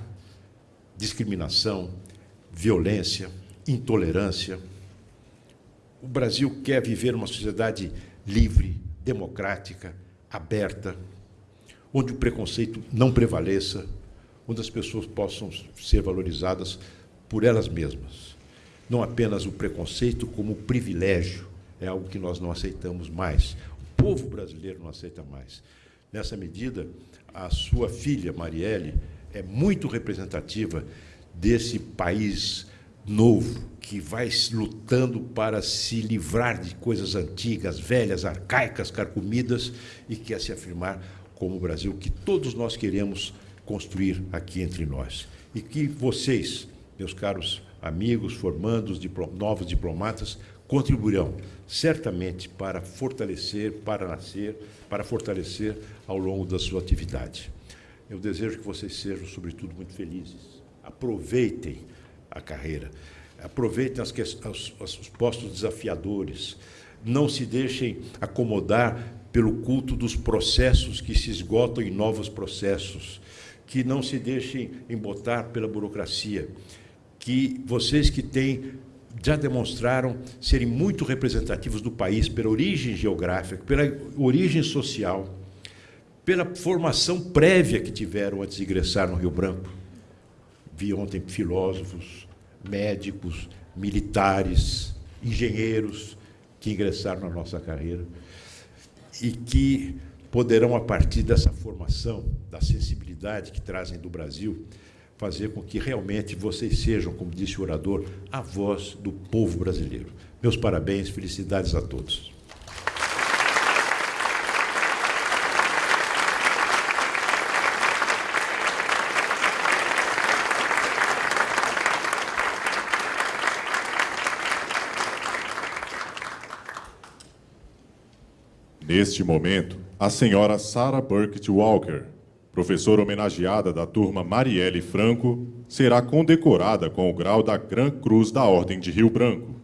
discriminação, violência, intolerância. O Brasil quer viver uma sociedade livre, democrática, aberta, onde o preconceito não prevaleça, onde as pessoas possam ser valorizadas por elas mesmas. Não apenas o preconceito, como privilégio, é algo que nós não aceitamos mais. O povo brasileiro não aceita mais. Nessa medida, a sua filha, Marielle, é muito representativa desse país novo que vai lutando para se livrar de coisas antigas, velhas, arcaicas, carcomidas e quer se afirmar como o Brasil que todos nós queremos construir aqui entre nós. E que vocês, meus caros amigos, formandos, novos diplomatas, contribuirão certamente para fortalecer, para nascer, para fortalecer ao longo da sua atividade. Eu desejo que vocês sejam, sobretudo, muito felizes. Aproveitem a carreira, aproveitem as, os, os postos desafiadores, não se deixem acomodar pelo culto dos processos que se esgotam em novos processos. Que não se deixem embotar pela burocracia, que vocês que têm já demonstraram serem muito representativos do país pela origem geográfica, pela origem social, pela formação prévia que tiveram antes de ingressar no Rio Branco. Vi ontem filósofos, médicos, militares, engenheiros que ingressaram na nossa carreira e que poderão, a partir dessa formação, da sensibilidade que trazem do Brasil, fazer com que realmente vocês sejam, como disse o orador, a voz do povo brasileiro. Meus parabéns, felicidades a todos. Neste momento, a senhora Sarah Burkett Walker, professora homenageada da turma Marielle Franco, será condecorada com o grau da Gran Cruz da Ordem de Rio Branco.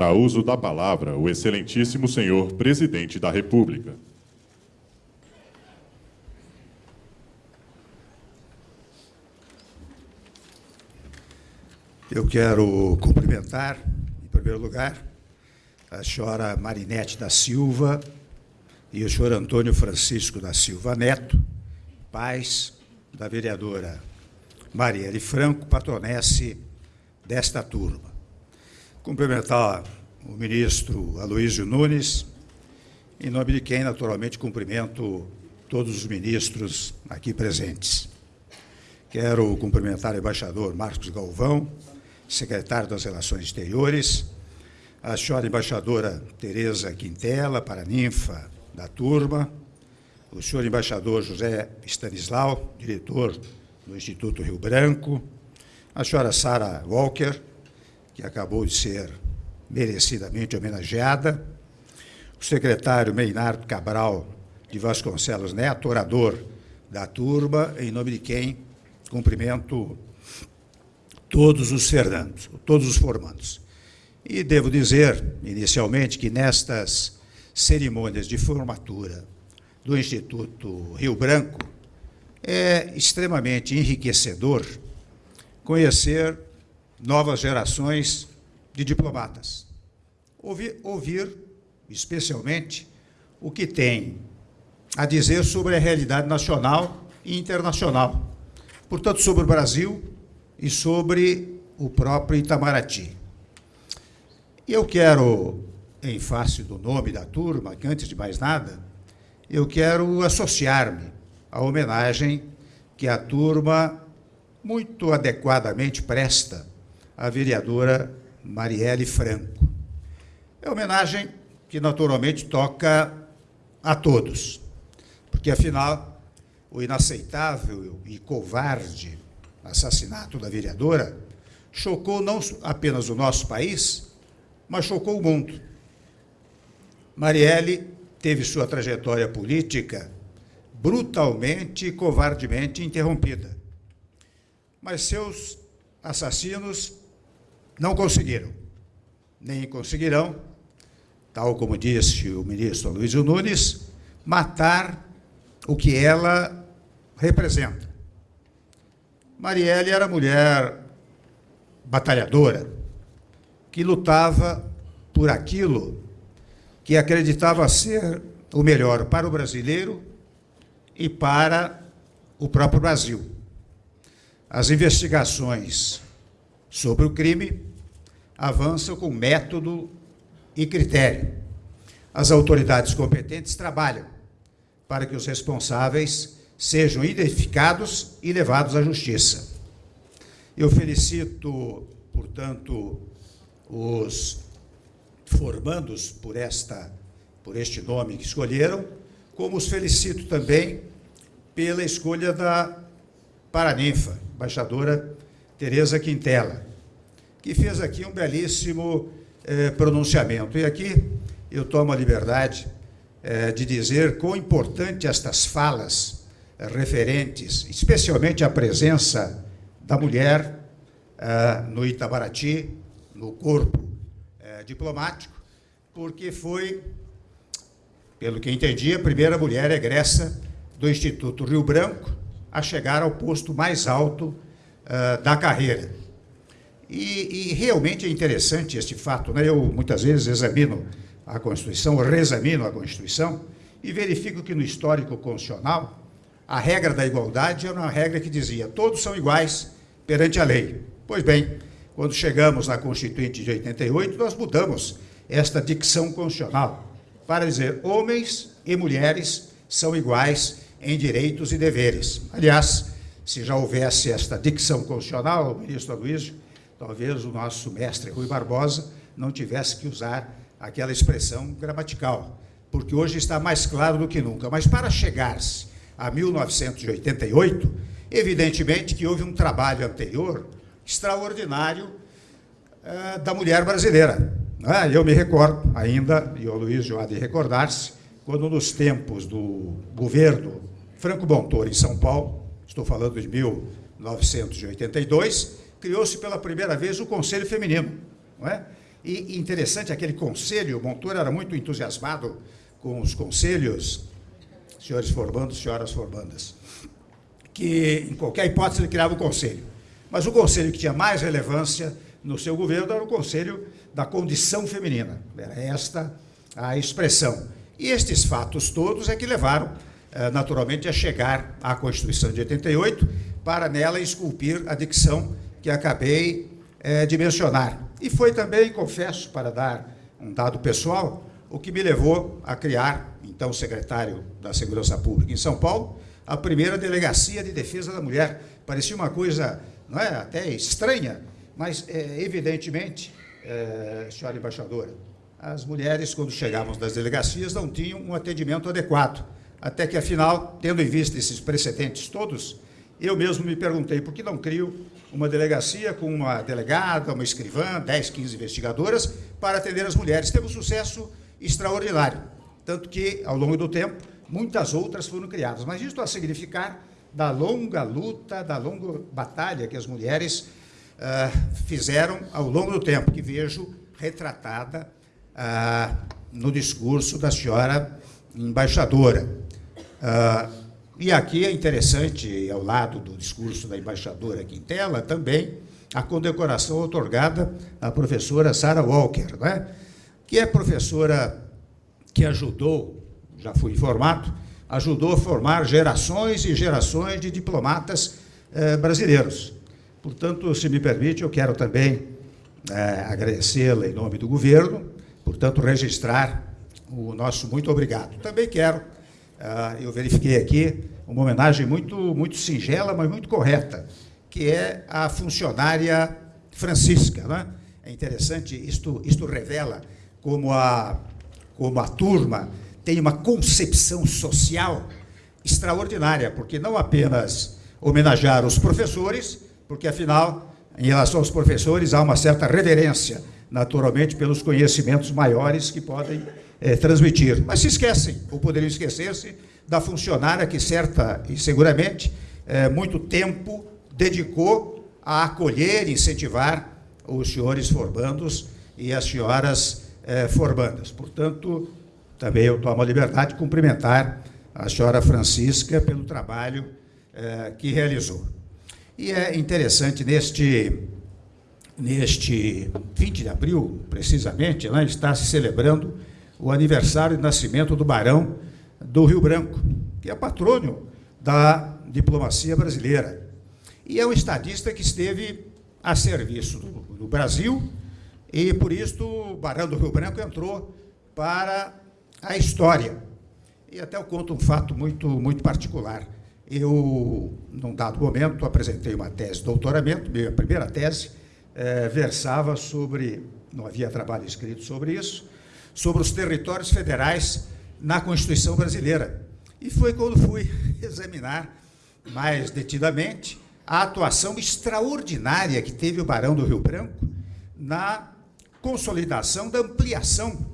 Fará uso da palavra o excelentíssimo senhor presidente da República. Eu quero cumprimentar, em primeiro lugar, a senhora Marinete da Silva e o senhor Antônio Francisco da Silva Neto, pais da vereadora Marielle Franco, patronesse desta turma. Cumprimentar o ministro Aloysio Nunes, em nome de quem, naturalmente, cumprimento todos os ministros aqui presentes. Quero cumprimentar o embaixador Marcos Galvão, secretário das Relações Exteriores, a senhora embaixadora Tereza Quintela, paraninfa da turma, o senhor embaixador José Stanislau, diretor do Instituto Rio Branco, a senhora Sara Walker, que acabou de ser merecidamente homenageada, o secretário Meinardo Cabral de Vasconcelos Neto, orador da turma, em nome de quem cumprimento todos os Fernandos, todos os formandos. E devo dizer, inicialmente, que nestas cerimônias de formatura do Instituto Rio Branco, é extremamente enriquecedor conhecer novas gerações de diplomatas. Ouvir, ouvir, especialmente, o que tem a dizer sobre a realidade nacional e internacional. Portanto, sobre o Brasil e sobre o próprio Itamaraty. Eu quero, em face do nome da turma, que antes de mais nada, eu quero associar-me à homenagem que a turma muito adequadamente presta à vereadora Marielle Franco. É homenagem que naturalmente toca a todos, porque afinal o inaceitável e covarde assassinato da vereadora chocou não apenas o nosso país, mas chocou o mundo. Marielle teve sua trajetória política brutalmente e covardemente interrompida. Mas seus assassinos não conseguiram, nem conseguirão, tal como disse o ministro Luiz Nunes, matar o que ela representa. Marielle era mulher batalhadora, que lutava por aquilo que acreditava ser o melhor para o brasileiro e para o próprio Brasil. As investigações sobre o crime avançam com método e critério. As autoridades competentes trabalham para que os responsáveis sejam identificados e levados à justiça. Eu felicito, portanto, os formandos por esta por este nome que escolheram, como os felicito também pela escolha da paraninfa, embaixadora Tereza Quintela, que fez aqui um belíssimo eh, pronunciamento. E aqui eu tomo a liberdade eh, de dizer quão importante estas falas referentes, especialmente a presença da mulher uh, no Itamaraty, no corpo uh, diplomático, porque foi, pelo que entendi, a primeira mulher egressa do Instituto Rio Branco a chegar ao posto mais alto uh, da carreira. E, e, realmente é interessante este fato. Né? Eu, muitas vezes, examino a Constituição, reexamino a Constituição, e verifico que no histórico constitucional a regra da igualdade era uma regra que dizia todos são iguais perante a lei. Pois bem, quando chegamos na Constituinte de 88, nós mudamos esta dicção constitucional para dizer homens e mulheres são iguais em direitos e deveres. Aliás, se já houvesse esta dicção constitucional, ministro Aloysio, talvez o nosso mestre Rui Barbosa não tivesse que usar aquela expressão gramatical, porque hoje está mais claro do que nunca. Mas para chegar-se a 1988, evidentemente que houve um trabalho anterior extraordinário uh, da mulher brasileira. Ah, eu me recordo ainda, e o Luiz há de recordar-se, quando nos tempos do governo Franco Montoro em São Paulo, estou falando de 1982, criou-se pela primeira vez o Conselho Feminino. Não é? E interessante, aquele conselho, o Montoro era muito entusiasmado com os conselhos, senhores formandos, senhoras formandas, que em qualquer hipótese ele criava o conselho. Mas o conselho que tinha mais relevância no seu governo era o conselho da condição feminina. Era esta a expressão. E estes fatos todos é que levaram, eh, naturalmente, a chegar à Constituição de 88, para nela esculpir a dicção que acabei é, de mencionar. E foi também, confesso, para dar um dado pessoal, o que me levou a criar, então secretário da Segurança Pública em São Paulo, a primeira delegacia de defesa da mulher. Parecia uma coisa, não é, até estranha, mas é, evidentemente, é, senhora embaixadora, as mulheres quando chegavam das delegacias não tinham um atendimento adequado, até que afinal, tendo em vista esses precedentes todos, eu mesmo me perguntei por que não crio uma delegacia com uma delegada, uma escrivã, 10, 15 investigadoras, para atender as mulheres. Teve um sucesso extraordinário. Tanto que, ao longo do tempo, muitas outras foram criadas. Mas isso a significar da longa luta, da longa batalha que as mulheres uh, fizeram ao longo do tempo, que vejo retratada uh, no discurso da senhora embaixadora. Uh, e aqui é interessante, ao lado do discurso da embaixadora Quintela, também a condecoração otorgada à professora Sarah Walker, né? que é professora que ajudou, já fui informado, ajudou a formar gerações e gerações de diplomatas eh, brasileiros. Portanto, se me permite, eu quero também eh, agradecê-la em nome do governo, portanto, registrar o nosso muito obrigado. Também quero eu verifiquei aqui uma homenagem muito, muito singela, mas muito correta, que é a funcionária Francisca. Né? É interessante, isto, isto revela como a, como a turma tem uma concepção social extraordinária, porque não apenas homenagear os professores, porque, afinal, em relação aos professores, há uma certa reverência, naturalmente, pelos conhecimentos maiores que podem é, transmitir. Mas se esquecem, ou poderiam esquecer-se, da funcionária que, certa e seguramente, é, muito tempo dedicou a acolher e incentivar os senhores formandos e as senhoras é, formandas. Portanto, também eu tomo a liberdade de cumprimentar a senhora Francisca pelo trabalho é, que realizou. E é interessante, neste, neste 20 de abril, precisamente, né, está se celebrando o aniversário de nascimento do Barão do Rio Branco, que é patrônio da diplomacia brasileira. E é um estadista que esteve a serviço do, do Brasil, e por isso o Barão do Rio Branco entrou para a história. E até eu conto um fato muito, muito particular. Eu, num dado momento, apresentei uma tese de doutoramento, minha primeira tese, é, versava sobre, não havia trabalho escrito sobre isso, sobre os territórios federais na Constituição brasileira. E foi quando fui examinar mais detidamente a atuação extraordinária que teve o Barão do Rio Branco na consolidação da ampliação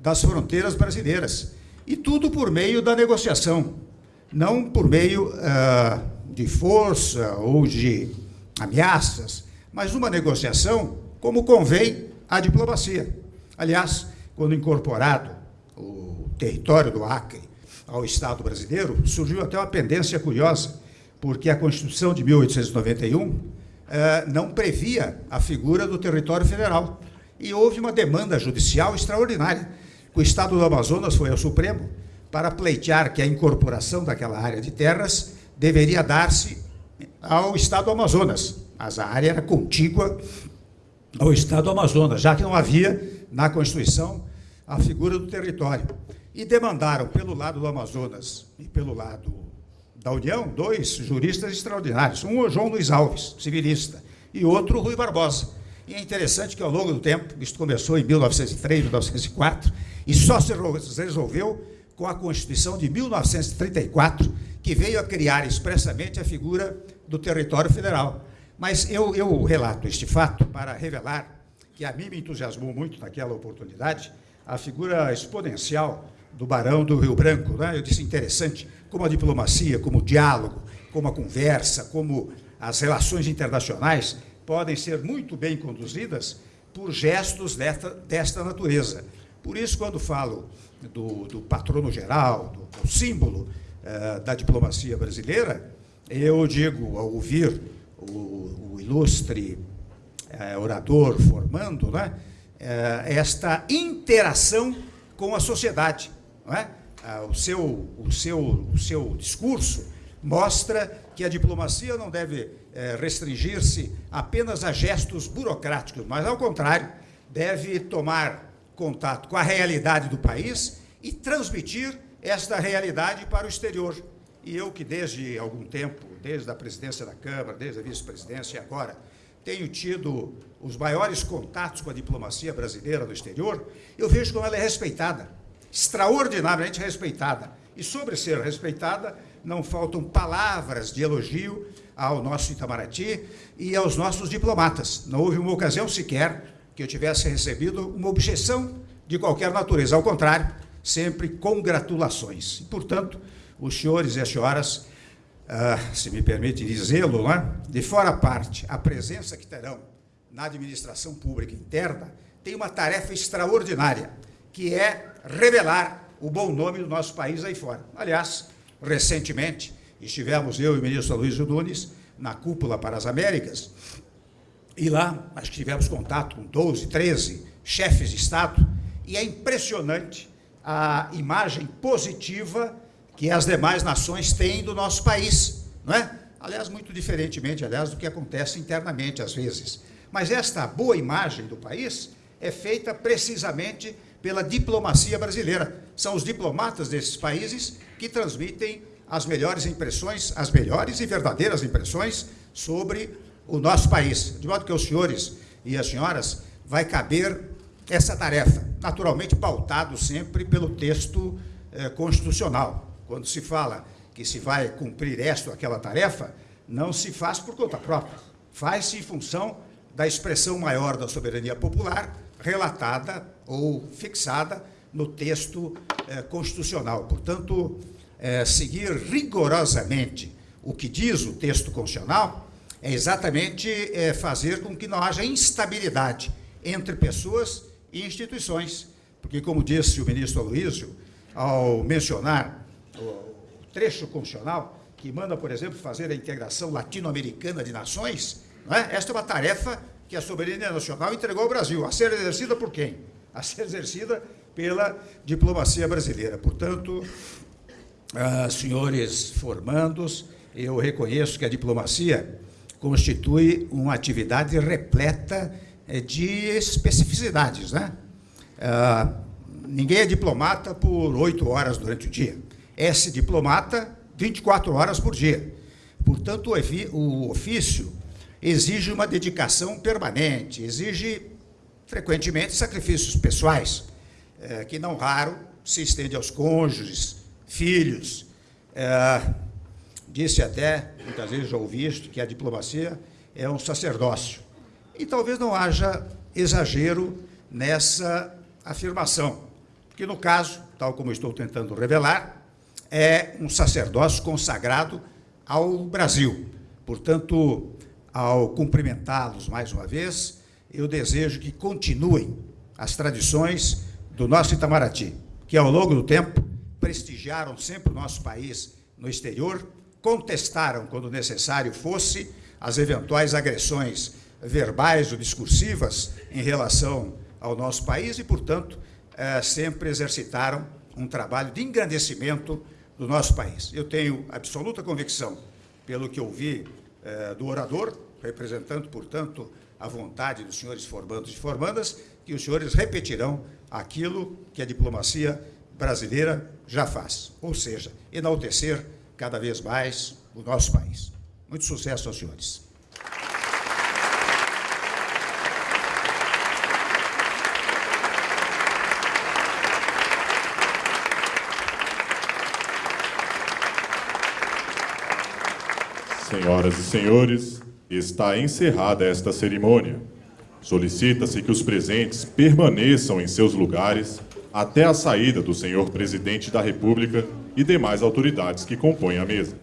das fronteiras brasileiras. E tudo por meio da negociação, não por meio uh, de força ou de ameaças, mas uma negociação como convém à diplomacia. Aliás, quando incorporado o território do Acre ao Estado brasileiro, surgiu até uma pendência curiosa, porque a Constituição de 1891 eh, não previa a figura do território federal. E houve uma demanda judicial extraordinária. O Estado do Amazonas foi ao Supremo para pleitear que a incorporação daquela área de terras deveria dar-se ao Estado do Amazonas, mas a área era contígua ao Estado do Amazonas, já que não havia na Constituição a figura do território. E demandaram, pelo lado do Amazonas e pelo lado da União, dois juristas extraordinários. Um, o João Luiz Alves, civilista, e outro, Rui Barbosa. E é interessante que, ao longo do tempo, isso começou em 1903, 1904, e só se resolveu com a Constituição de 1934, que veio a criar expressamente a figura do território federal. Mas eu, eu relato este fato para revelar que a mim me entusiasmou muito naquela oportunidade a figura exponencial do Barão do Rio Branco. Né? Eu disse interessante como a diplomacia, como o diálogo, como a conversa, como as relações internacionais podem ser muito bem conduzidas por gestos desta, desta natureza. Por isso, quando falo do, do patrono geral, do, do símbolo eh, da diplomacia brasileira, eu digo, ao ouvir o, o ilustre eh, orador formando, né, eh, esta interação com a sociedade. É? Ah, o, seu, o, seu, o seu discurso mostra que a diplomacia não deve eh, restringir-se apenas a gestos burocráticos, mas, ao contrário, deve tomar contato com a realidade do país e transmitir esta realidade para o exterior. E eu que desde algum tempo, desde a presidência da Câmara, desde a vice-presidência e agora, tenho tido os maiores contatos com a diplomacia brasileira no exterior, eu vejo como ela é respeitada, extraordinariamente respeitada. E sobre ser respeitada, não faltam palavras de elogio ao nosso Itamaraty e aos nossos diplomatas. Não houve uma ocasião sequer que eu tivesse recebido uma objeção de qualquer natureza. Ao contrário, sempre congratulações. E, portanto, os senhores e as senhoras, ah, se me permite dizê-lo, né, de fora a parte, a presença que terão na administração pública interna tem uma tarefa extraordinária, que é revelar o bom nome do nosso país aí fora. Aliás, recentemente, estivemos eu e o ministro Luiz Nunes na cúpula para as Américas, e lá, que tivemos contato com 12, 13 chefes de Estado, e é impressionante a imagem positiva que as demais nações têm do nosso país, não é? Aliás, muito diferentemente, aliás, do que acontece internamente às vezes. Mas esta boa imagem do país é feita precisamente pela diplomacia brasileira. São os diplomatas desses países que transmitem as melhores impressões, as melhores e verdadeiras impressões sobre o nosso país. De modo que os senhores e as senhoras vai caber essa tarefa, naturalmente pautado sempre pelo texto eh, constitucional. Quando se fala que se vai cumprir esta ou aquela tarefa, não se faz por conta própria, faz-se em função da expressão maior da soberania popular relatada ou fixada no texto eh, constitucional. Portanto, eh, seguir rigorosamente o que diz o texto constitucional é exatamente eh, fazer com que não haja instabilidade entre pessoas e instituições. Porque, como disse o ministro Aloysio, ao mencionar o trecho constitucional, que manda, por exemplo, fazer a integração latino-americana de nações, é? esta é uma tarefa que a soberania nacional entregou ao Brasil, a ser exercida por quem? A ser exercida pela diplomacia brasileira. Portanto, ah, senhores formandos, eu reconheço que a diplomacia constitui uma atividade repleta eh, de especificidades. Né? Ah, ninguém é diplomata por oito horas durante o dia. É-se diplomata 24 horas por dia. Portanto, o ofício exige uma dedicação permanente, exige frequentemente sacrifícios pessoais, é, que não raro se estende aos cônjuges, filhos. É, disse até, muitas vezes já ouvi isto, que a diplomacia é um sacerdócio. E talvez não haja exagero nessa afirmação, porque no caso, tal como estou tentando revelar, é um sacerdócio consagrado ao Brasil. Portanto, ao cumprimentá-los mais uma vez, eu desejo que continuem as tradições do nosso Itamaraty, que ao longo do tempo prestigiaram sempre o nosso país no exterior, contestaram, quando necessário fosse, as eventuais agressões verbais ou discursivas em relação ao nosso país e, portanto, eh, sempre exercitaram um trabalho de engrandecimento do nosso país. Eu tenho absoluta convicção, pelo que ouvi eh, do orador, representando, portanto, a vontade dos senhores formandos e formandas, que os senhores repetirão aquilo que a diplomacia brasileira já faz, ou seja, enaltecer cada vez mais o nosso país. Muito sucesso aos senhores. Senhoras e senhores, está encerrada esta cerimônia. Solicita-se que os presentes permaneçam em seus lugares até a saída do senhor presidente da República e demais autoridades que compõem a mesa.